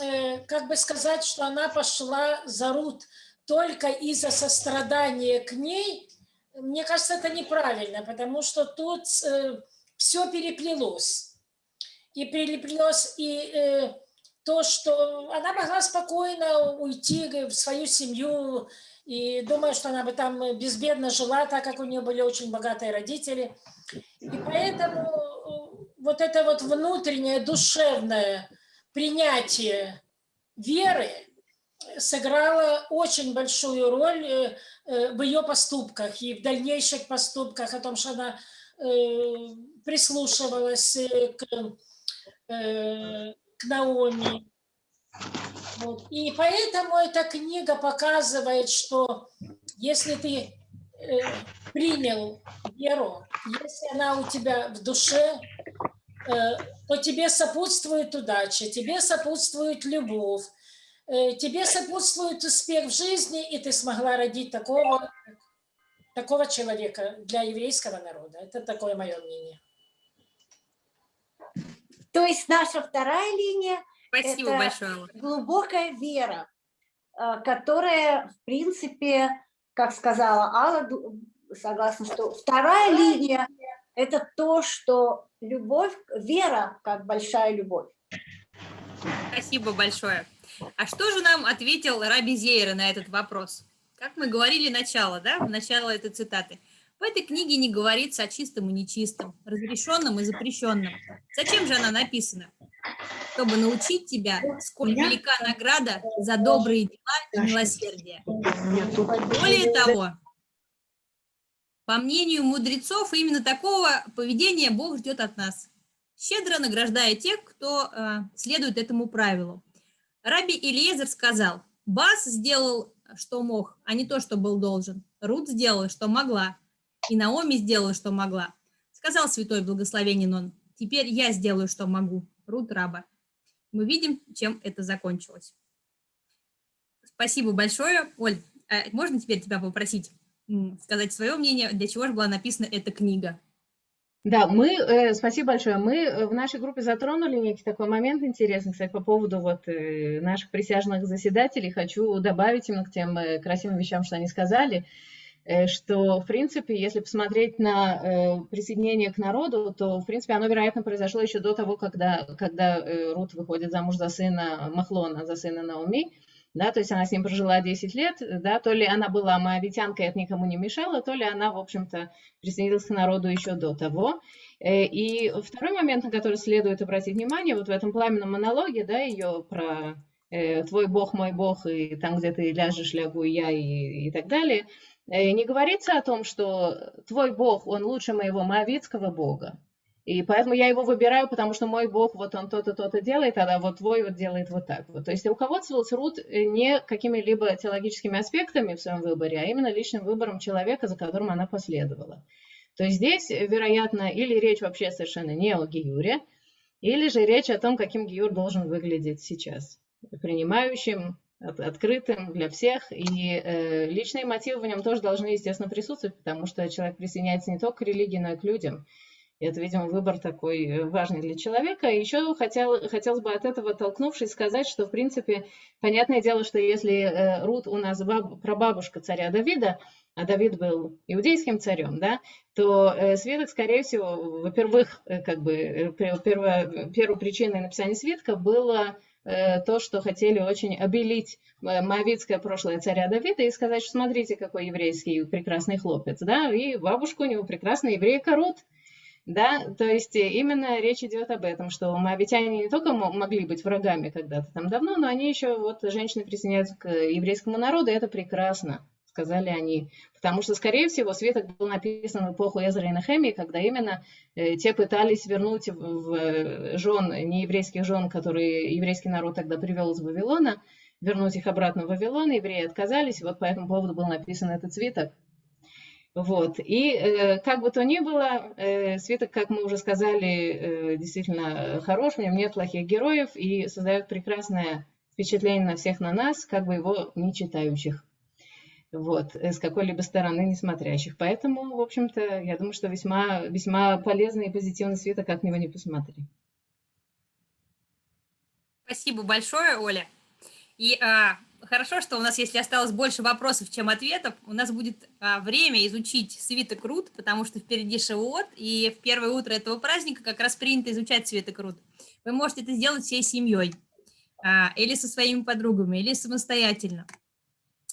э, как бы сказать, что она пошла за Рут только из-за сострадания к ней – мне кажется, это неправильно, потому что тут э, все переплелось. И переплелось и э, то, что она могла спокойно уйти в свою семью, и думаю, что она бы там безбедно жила, так как у нее были очень богатые родители. И поэтому э, вот это вот внутреннее душевное принятие веры сыграло очень большую роль э, Э, в ее поступках и в дальнейших поступках, о том, что она прислушивалась к, Наоми. Вот. И поэтому эта книга показывает, что если ты принял веру, если она у тебя в душе, то тебе сопутствует удача, тебе сопутствует любовь, Э, тебе сопутствует успех в жизни, и ты смогла родить такого, такого человека для еврейского народа. Это такое мое мнение. То есть наша вторая линия это большое. глубокая вера, э, которая, в принципе, как сказала Алла, согласна, что вторая линия – это то, что любовь, вера как большая любовь. Спасибо большое. А что же нам ответил Раби Зейра на этот вопрос? Как мы говорили начало, да, в начало этой цитаты. В этой книге не говорится о чистом и нечистом, разрешенном и запрещенном. Зачем же она написана? Чтобы научить тебя, сколь велика награда за добрые дела и милосердие. Более того, по мнению мудрецов, именно такого поведения Бог ждет от нас, щедро награждая тех, кто э, следует этому правилу. Раби Илиезер сказал, Бас сделал, что мог, а не то, что был должен. Рут сделала, что могла, и Наоми сделала, что могла. Сказал святой благословенен он, теперь я сделаю, что могу. Рут раба. Мы видим, чем это закончилось. Спасибо большое. Оль, а можно теперь тебя попросить сказать свое мнение, для чего же была написана эта книга? Да, мы, э, спасибо большое, мы э, в нашей группе затронули некий такой момент интересный, кстати, по поводу вот э, наших присяжных заседателей. Хочу добавить именно к тем э, красивым вещам, что они сказали, что, в принципе, если посмотреть на э, присоединение к народу, то, в принципе, оно, вероятно, произошло еще до того, когда, когда э, Рут выходит замуж за сына Махлона, за сына Науми да, то есть она с ним прожила 10 лет, да, то ли она была моавитянкой, это никому не мешало, то ли она, в общем-то, присоединилась к народу еще до того. Э, и второй момент, на который следует обратить внимание, вот в этом пламенном монологе, да, ее про э, «твой бог, мой бог», и там, где ты ляжешь, лягу я, и, и так далее, э, не говорится о том, что твой бог, он лучше моего моавитского бога, и поэтому я его выбираю, потому что мой Бог, вот он то-то, то-то делает, а вот твой вот делает вот так вот. То есть руководствовался Рут э, не какими-либо теологическими аспектами в своем выборе, а именно личным выбором человека, за которым она последовала. То есть здесь, э, вероятно, или речь вообще совершенно не о Гиюре, или же речь о том, каким Гиюр должен выглядеть сейчас, принимающим открытым для всех, и э, личные мотивы в нем тоже должны, естественно, присутствовать, потому что человек присоединяется не только к религии, но и к людям. И это, видимо, выбор такой э, важный для человека. И еще хотел, хотелось бы от этого, оттолкнувшись, сказать, что, в принципе, понятное дело, что если э, Рут у нас баб, прабабушка царя Давида, а Давид был иудейским царем, да, то э, свиток, скорее всего, во-первых, э, как бы э, пе- первая, первой причиной написания свитка было то, что хотели очень обелить э, моавитское прошлое царя Давида и сказать, что смотрите, какой еврейский прекрасный хлопец, да, и бабушка у него прекрасная еврейка Рут, да, то есть э, именно речь идет об этом, что моавитяне не только мо- могли быть врагами когда-то там давно, но они еще, вот женщины присоединяются к еврейскому народу, и это прекрасно, сказали они. Потому что, скорее всего, свиток был написан в эпоху Эзра и Нехемии, когда именно э, те пытались вернуть в, в жен, нееврейских жен, которые еврейский народ тогда привел из Вавилона, вернуть их обратно в Вавилон, евреи отказались, вот по этому поводу был написан этот свиток. Вот. И э, как бы то ни было, э, свиток, как мы уже сказали, э, действительно хорош, в нем нет плохих героев и создает прекрасное впечатление на всех на нас, как бы его не читающих. Вот, э, с какой-либо стороны не смотрящих. Поэтому, в общем-то, я думаю, что весьма, весьма полезный и позитивный свиток, как на него не посмотри. Спасибо большое, Оля. И а, хорошо, что у нас, если осталось больше вопросов, чем ответов, у нас будет а, время изучить свиток Рут, потому что впереди Шавуот, и в первое утро этого праздника как раз принято изучать свиток Рут. Вы можете это сделать всей семьей, а, или со своими подругами, или самостоятельно.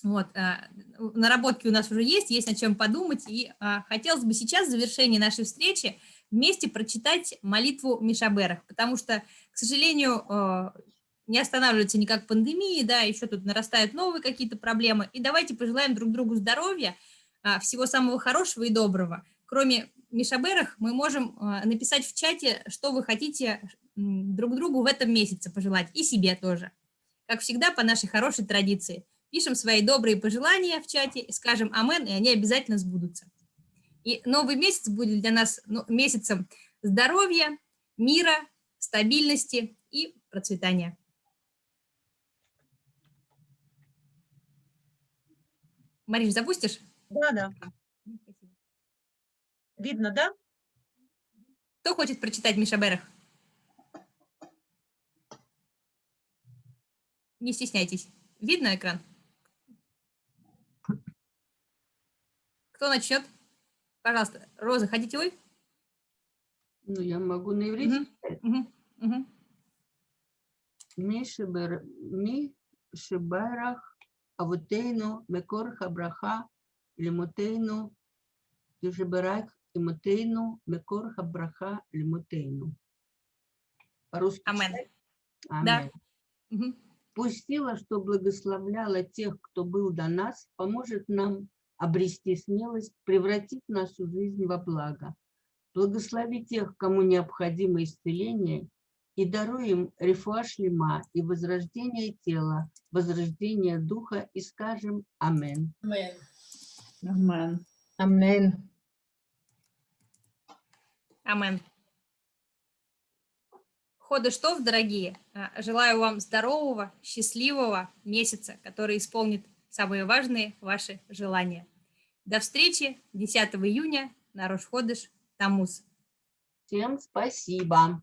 Вот, а, наработки у нас уже есть, есть над чем подумать, и а, хотелось бы сейчас, в завершении нашей встречи, вместе прочитать молитву Мишаберах, потому что, к сожалению, э, не останавливается никак пандемия, да, еще тут нарастают новые какие-то проблемы, и давайте пожелаем друг другу здоровья, а, всего самого хорошего и доброго. Кроме Мишаберах, мы можем а, написать в чате, что вы хотите друг другу в этом месяце пожелать, и себе тоже. Как всегда, по нашей хорошей традиции. Пишем свои добрые пожелания в чате, скажем «Амен», и они обязательно сбудутся. И новый месяц будет для нас ну, месяцем здоровья, мира, стабильности и процветания. Мариш, запустишь? Да, да. Видно, да? Кто хочет прочитать Миша Берах? Не стесняйтесь. Видно экран? Кто начнет? Пожалуйста. Роза, хотите вы? Ну, я могу на иврите. Угу. Угу. Ми шибарах авутейну мекор хабраха лимутейну южебарах имутейну мекор хабраха лимутейну. По-русски. Амен. Амен. Да. Пусть сила, что благословляла тех, кто был до нас, поможет нам обрести смелость, превратить нашу жизнь во благо. Благослови тех, кому необходимо исцеление, и даруй им рефуа шлема и возрождение тела, возрождение духа, и скажем Амен. Амен. Амен. Амен. Ходыштов, дорогие, а, желаю вам здорового, счастливого месяца, который исполнит самые важные ваши желания. До встречи 10 июня на Рошходыш Тамуз. Всем спасибо.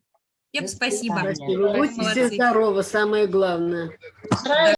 Всем спасибо. свидания. Будьте здоровы, самое главное.